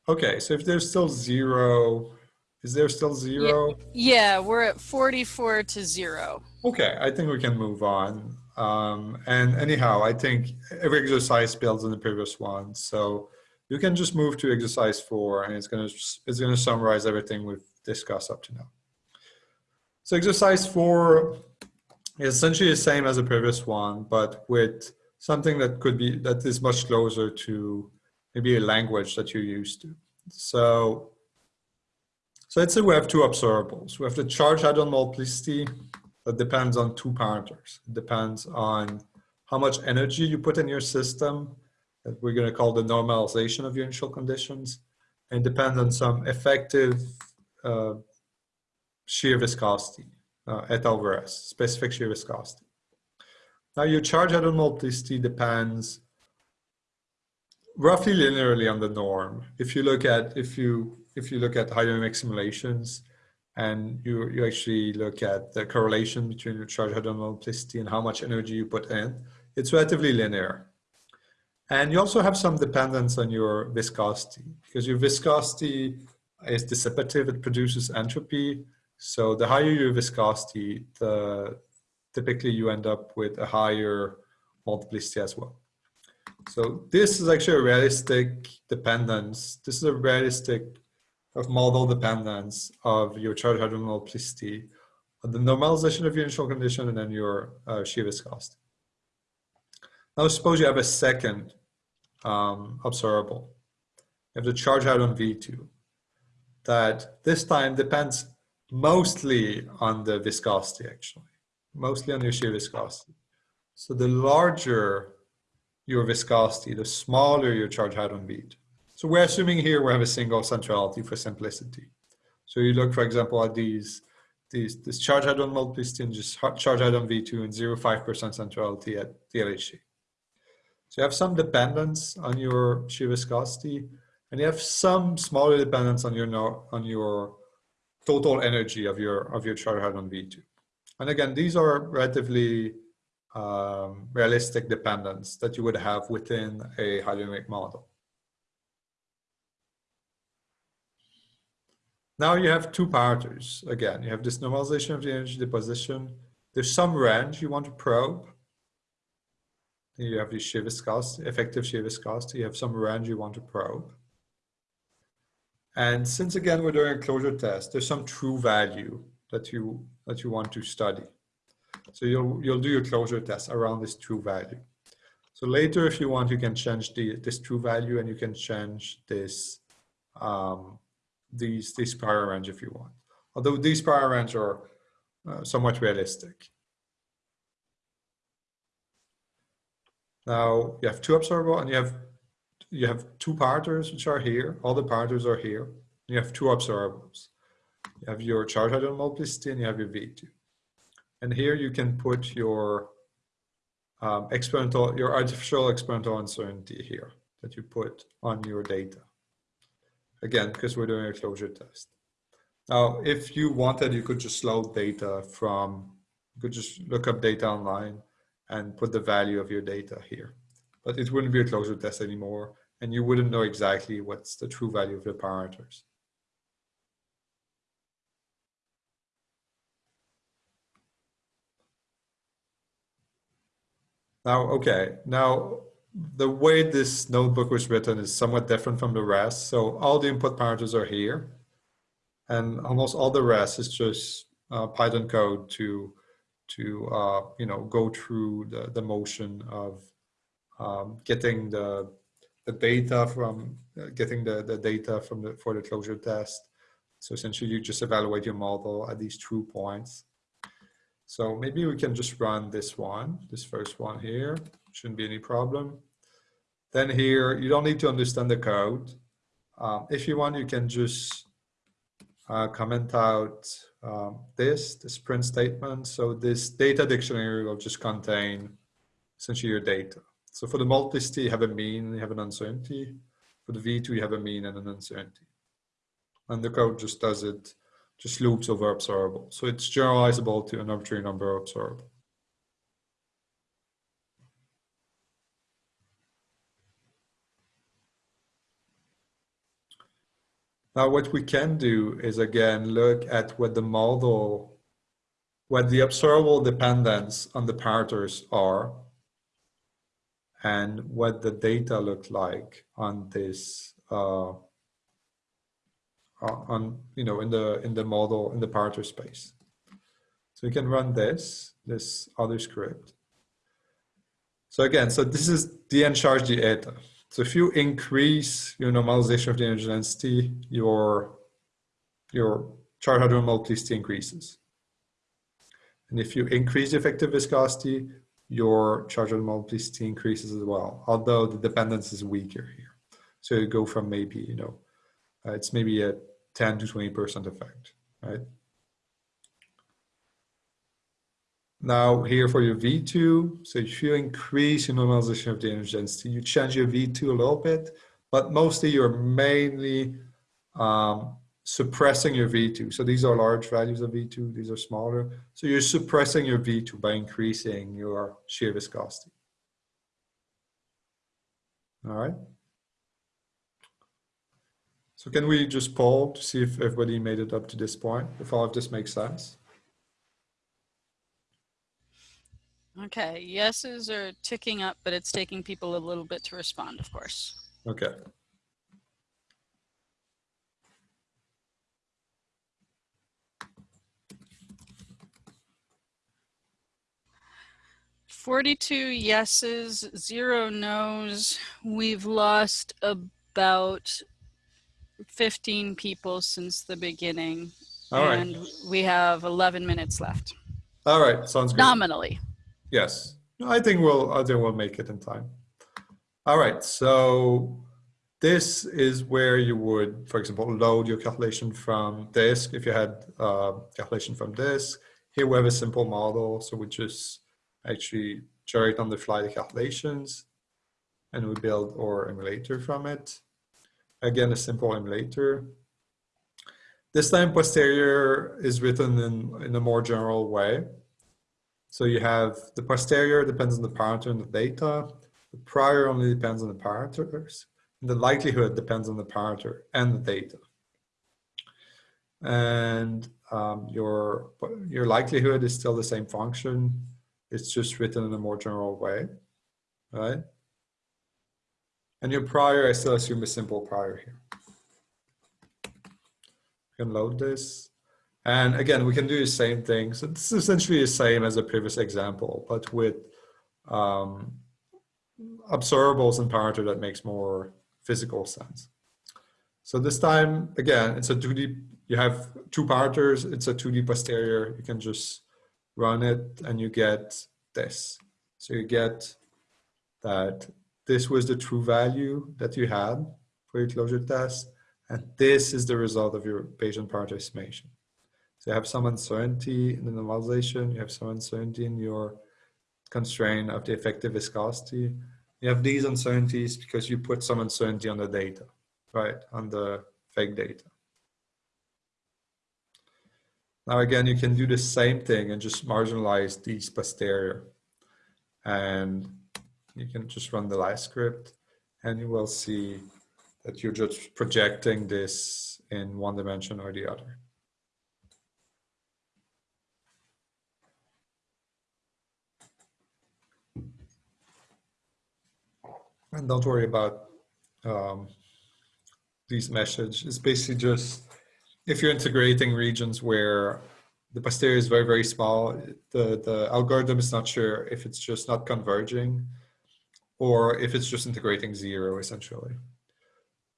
Okay, so if there's still zero, is there still zero? Yeah, we're at 44 to zero. Okay, I think we can move on. Um, and anyhow, I think every exercise builds on the previous one, so you can just move to exercise four, and it's gonna it's gonna summarize everything we've discussed up to now. So exercise four is essentially the same as the previous one, but with something that could be that is much closer to maybe a language that you're used to. So, so let's say we have two observables. We have the charge hadron multiplicity that depends on two parameters. It depends on how much energy you put in your system that we're going to call the normalization of your initial conditions and depends on some effective uh, shear viscosity uh, eta over S, specific shear viscosity. Now your charge hadron multiplicity depends roughly linearly on the norm. If you look at if you if you look at hydrodynamic simulations and you you actually look at the correlation between your charge hadron multiplicity and how much energy you put in, it's relatively linear. And you also have some dependence on your viscosity because your viscosity is dissipative, it produces entropy. So the higher your viscosity, the typically you end up with a higher multiplicity as well. So this is actually a realistic dependence. This is a realistic of model dependence of your charge hadron multiplicity, the normalization of your initial condition, and then your uh, shear viscosity. Now suppose you have a second um, observable. You have the charge hadron V2 that this time depends mostly on the viscosity actually, mostly on your shear viscosity. So the larger your viscosity, the smaller your charge hadron V2. So we're assuming here we have a single centrality for simplicity. So you look, for example, at these, these this charge hadron multiplicity and just charge hadron V2 and 0.5% centrality at the LHC. So you have some dependence on your shear viscosity, and you have some smaller dependence on your on your total energy of your of your charge hadron V2. And again, these are relatively um, realistic dependence that you would have within a hydrodynamic model. Now you have two parameters. Again, you have this normalization of the energy deposition. There's some range you want to probe. You have the shear viscosity, effective shear viscosity. You have some range you want to probe. And since again we're doing a closure test, there's some true value that you that you want to study. So you'll, you'll do your closure test around this true value. So later, if you want, you can change the, this true value and you can change this, um, these, this prior range if you want. Although these prior range are uh, somewhat realistic. Now you have two observable and you have, you have two parters which are here. All the parters are here. You have two observables. You have your charge hadron multiplicity and you have your V2. And here you can put your um, experimental, your artificial experimental uncertainty here that you put on your data. Again, because we're doing a closure test. Now, if you wanted, you could just load data from You could just look up data online and put the value of your data here. But it wouldn't be a closure test anymore, and you wouldn't know exactly what's the true value of the parameters. Now, okay, now the way this notebook was written is somewhat different from the rest. So all the input parameters are here and almost all the rest is just uh, Python code to, to uh, you know, go through the, the motion of um, getting the, the data from, uh, getting the, the data from the, for the closure test. So essentially you just evaluate your model at these true points. So maybe we can just run this one, this first one here. Shouldn't be any problem. Then here, you don't need to understand the code. Um, if you want, you can just uh, comment out um, this, this print statement. So this data dictionary will just contain essentially your data. So for the multiplicity, you have a mean, you have an uncertainty. For the V2, you have a mean and an uncertainty. And the code just does it just loops over observable. So it's generalizable to an arbitrary number observable. Now what we can do is again look at what the model, what the observable dependence on the parameters are and what the data look like on this uh, on you know in the in the model in the parameter space. So we can run this this other script. So again, so this is the charge the eta. So if you increase your normalization of the energy density, your your charge hadron multiplicity increases. And if you increase the effective viscosity, your charge hadron multiplicity increases as well, although the dependence is weaker here. So you go from maybe, you know, uh, it's maybe a 10 to 20% effect, right? Now here for your V2, so if you increase your normalization of the energy density, you change your V2 a little bit, but mostly you're mainly um, suppressing your V2. So these are large values of V2, these are smaller. So you're suppressing your V2 by increasing your shear viscosity. All right. So can we just poll to see if everybody made it up to this point, if all of this makes sense? Okay, yeses are ticking up, but it's taking people a little bit to respond, of course. Okay. Forty-two yeses, zero nos. We've lost about 15 people since the beginning. All right. and we have 11 minutes left, All right, sounds good. nominally. Yes, No, I think we'll, I think we'll make it in time. All right, so this is where you would, for example, load your calculation from disk. If you had uh, calculation from disk, here we have a simple model. So we just actually generate on the fly the calculations and we build our emulator from it. Again, a simple emulator. This time posterior is written in, in a more general way. So you have the posterior depends on the parameter and the data. The prior only depends on the parameters. And the likelihood depends on the parameter and the data. And um, your, your likelihood is still the same function. It's just written in a more general way, right? And your prior, I still assume a simple prior here. We can load this. And again, we can do the same thing. So this is essentially the same as the previous example, but with um, observables and parameter that makes more physical sense. So this time, again, it's a 2D, you have two parameters, it's a 2D posterior, you can just run it and you get this. So you get that this was the true value that you had for your closure test. And this is the result of your parameter estimation. So you have some uncertainty in the normalization, you have some uncertainty in your constraint of the effective viscosity. You have these uncertainties because you put some uncertainty on the data, right, on the fake data. Now again, you can do the same thing and just marginalize these posterior. And you can just run the live script and you will see that you're just projecting this in one dimension or the other. And don't worry about um, these meshes. It's basically just if you're integrating regions where the posterior is very, very small, the, the algorithm is not sure if it's just not converging or if it's just integrating zero essentially.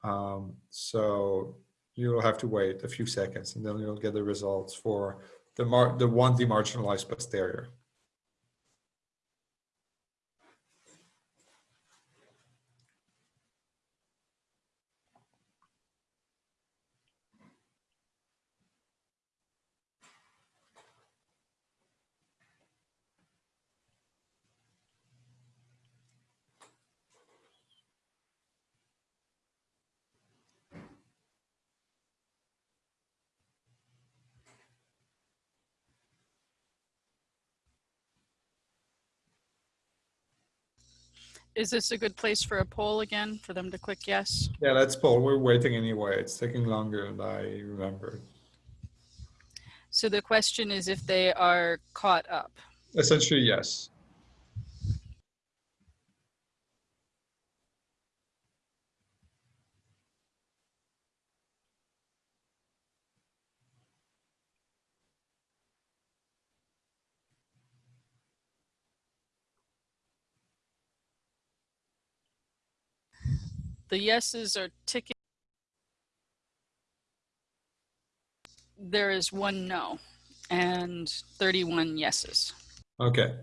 Um, so you'll have to wait a few seconds and then you'll get the results for the, mar the one demarginalized posterior. Is this a good place for a poll again for them to click yes? Yeah, let's poll. We're waiting anyway. It's taking longer than I remember. So the question is if they are caught up. Essentially, yes. The yeses are ticking. There is one no and 31 yeses. Okay.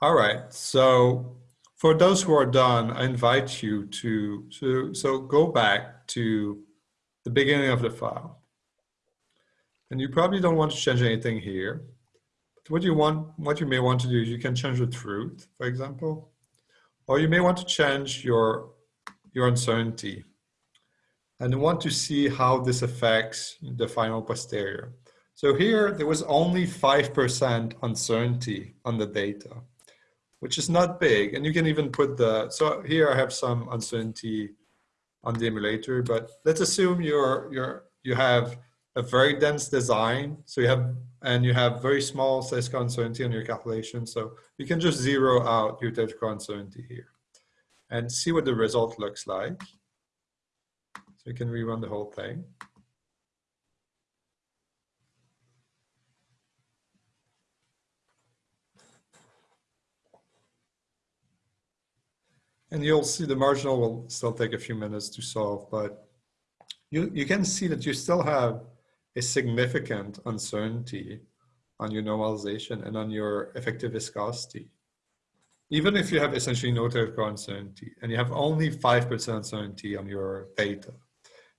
All right. So for those who are done, I invite you to, to so go back to the beginning of the file. And you probably don't want to change anything here. But what you want, what you may want to do is you can change the truth, for example, or you may want to change your, your uncertainty and want to see how this affects the final posterior. So here there was only 5% uncertainty on the data, which is not big. And you can even put the, so here I have some uncertainty on the emulator, but let's assume you're, you're, you have a very dense design. So you have, and you have very small statistical uncertainty on your calculation. So you can just zero out your statistical uncertainty here and see what the result looks like. So you can rerun the whole thing. And you'll see the marginal will still take a few minutes to solve, but you, you can see that you still have a significant uncertainty on your normalization and on your effective viscosity. Even if you have essentially no theoretical uncertainty and you have only 5% uncertainty on your data.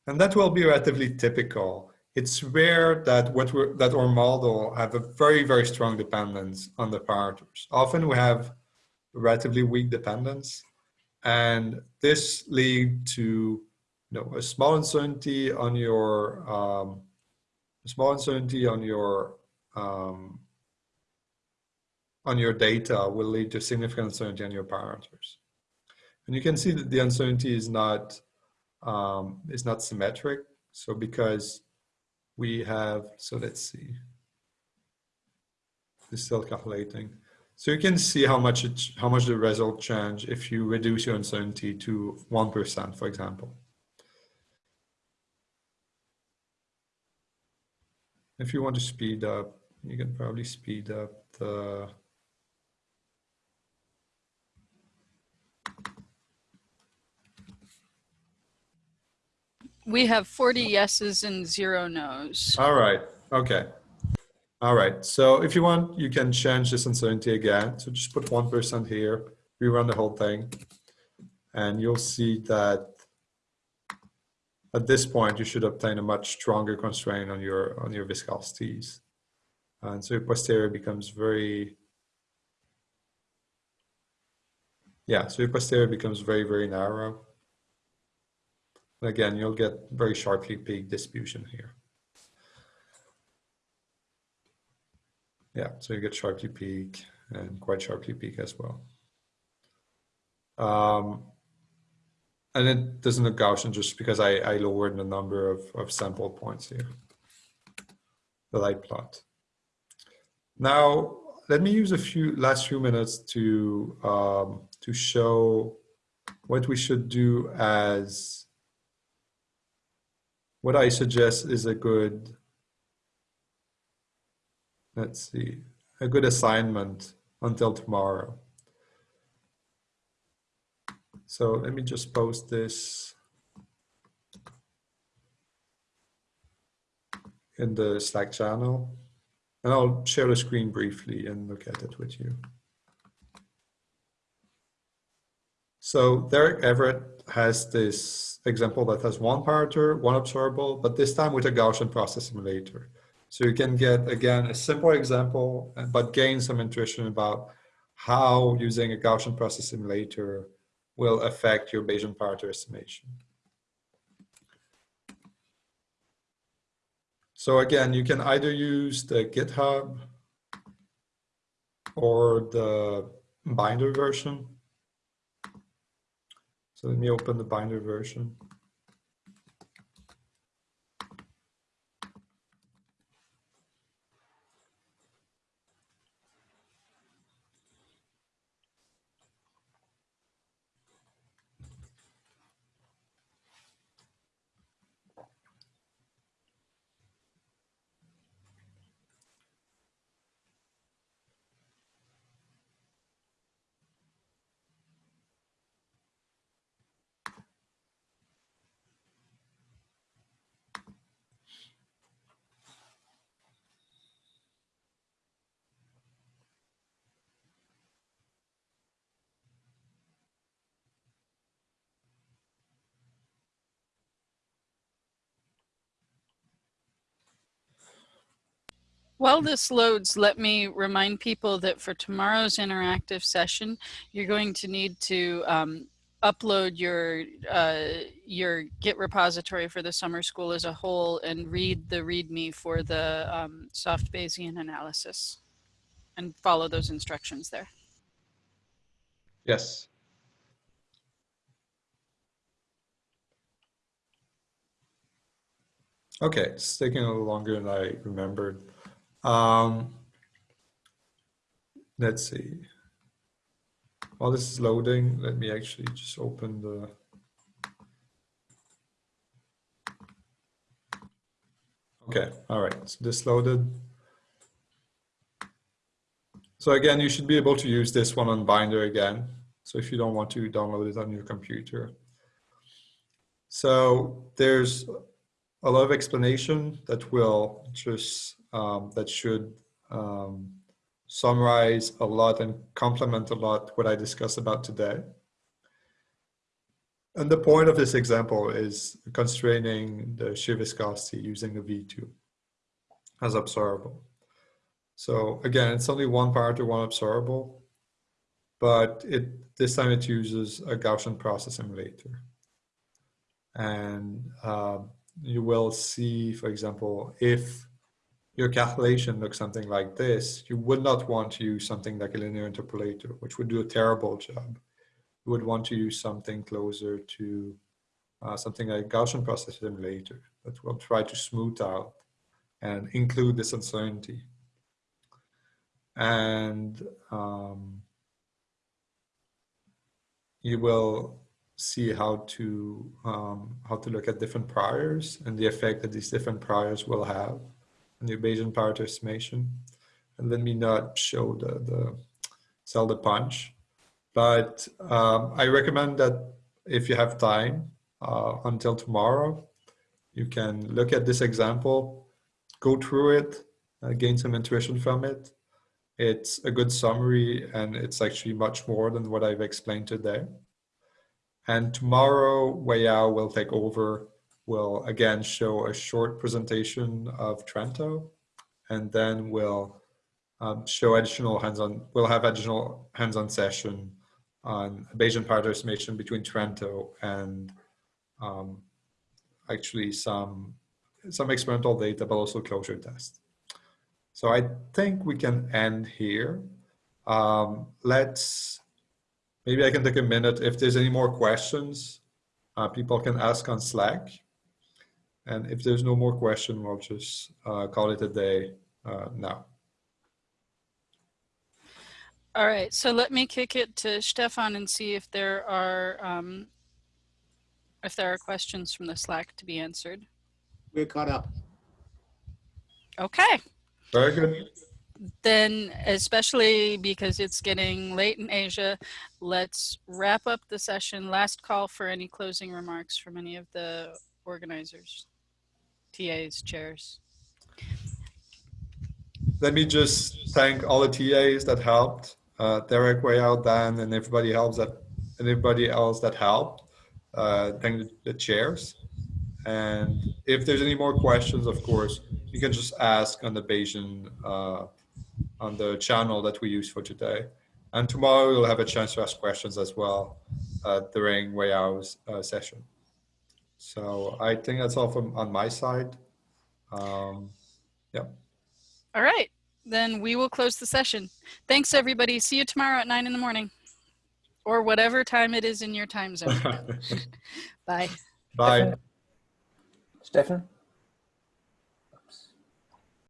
And that will be relatively typical. It's rare that what we're, that our model have a very, very strong dependence on the parameters. Often we have relatively weak dependence and this lead to you know, a small uncertainty on your um, small uncertainty on your um, on your data will lead to significant uncertainty on your parameters. And you can see that the uncertainty is not um, is not symmetric. So because we have, so let's see, it's still calculating. So you can see how much it, how much the result change if you reduce your uncertainty to 1%, for example. If you want to speed up, you can probably speed up the We have 40 yeses and zero nos. All right. Okay. All right. So if you want, you can change this uncertainty again. So just put 1% here, rerun the whole thing. And you'll see that at this point, you should obtain a much stronger constraint on your on your viscosities. And so your posterior becomes very, yeah, so your posterior becomes very, very narrow. And again, you'll get very sharply peaked distribution here. Yeah, so you get sharply peak and quite sharply peak as well. Um, and it doesn't look Gaussian just because I, I lowered the number of, of sample points here, the light plot. Now, let me use a few last few minutes to um, to show what we should do as what I suggest is a good let's see a good assignment until tomorrow. So let me just post this in the Slack channel. And I'll share the screen briefly and look at it with you. So Derek Everett has this example that has one parameter, one observable, but this time with a Gaussian process emulator. So you can get, again, a simple example, but gain some intuition about how using a Gaussian process emulator will affect your Bayesian parameter estimation. So again, you can either use the GitHub or the binder version. So let me open the binder version. While this loads, let me remind people that for tomorrow's interactive session, you're going to need to um, upload your uh, your Git repository for the summer school as a whole and read the README for the um, soft Bayesian analysis and follow those instructions there. Yes. Okay, it's taking a little longer than I remembered. Um, let's see. While this is loading, let me actually just open the Okay, all right, so this loaded. So again, you should be able to use this one on Binder again. So if you don't want to download it on your computer. So there's a lot of explanation that will just um, that should um, summarize a lot and complement a lot what I discussed about today. And the point of this example is constraining the shear viscosity using the V2 as observable. So again, it's only one parameter, one observable, but it this time it uses a Gaussian process emulator. And uh, you will see, for example, if your calculation looks something like this, you would not want to use something like a linear interpolator, which would do a terrible job. You would want to use something closer to uh, something like Gaussian process emulator that will try to smooth out and include this uncertainty. And um, you will see how to um, how to look at different priors and the effect that these different priors will have the Bayesian parameter estimation. And let me not show the, the sell the punch. But um, I recommend that if you have time uh, until tomorrow, you can look at this example, go through it, uh, gain some intuition from it. It's a good summary and it's actually much more than what I've explained today. And tomorrow, Weiyao will take over will again show a short presentation of Trento, and then we'll um, show additional hands-on, we'll have additional hands-on session on Bayesian parameter estimation between Trento and um, actually some, some experimental data, but also closure test. So I think we can end here. Um, let's, maybe I can take a minute. If there's any more questions, uh, people can ask on Slack. And if there's no more question, we'll just uh, call it a day uh, now. All right, so let me kick it to Stefan and see if there are um, if there are questions from the Slack to be answered. We're caught up. Okay, Very good. then especially because it's getting late in Asia, let's wrap up the session. Last call for any closing remarks from any of the organizers, TAs, chairs. Let me just thank all the TAs that helped, uh, Derek, Weiyao, Dan, and everybody else that, and everybody else that helped. Uh, thank the, the chairs. And if there's any more questions, of course, you can just ask on the Bayesian, uh, on the channel that we use for today. And tomorrow you'll have a chance to ask questions as well uh, during Way uh, session. So I think that's all from on my side. Um, yeah. All right, then we will close the session. Thanks, everybody. See you tomorrow at nine in the morning or whatever time it is in your time zone. Bye. Bye. Stefan?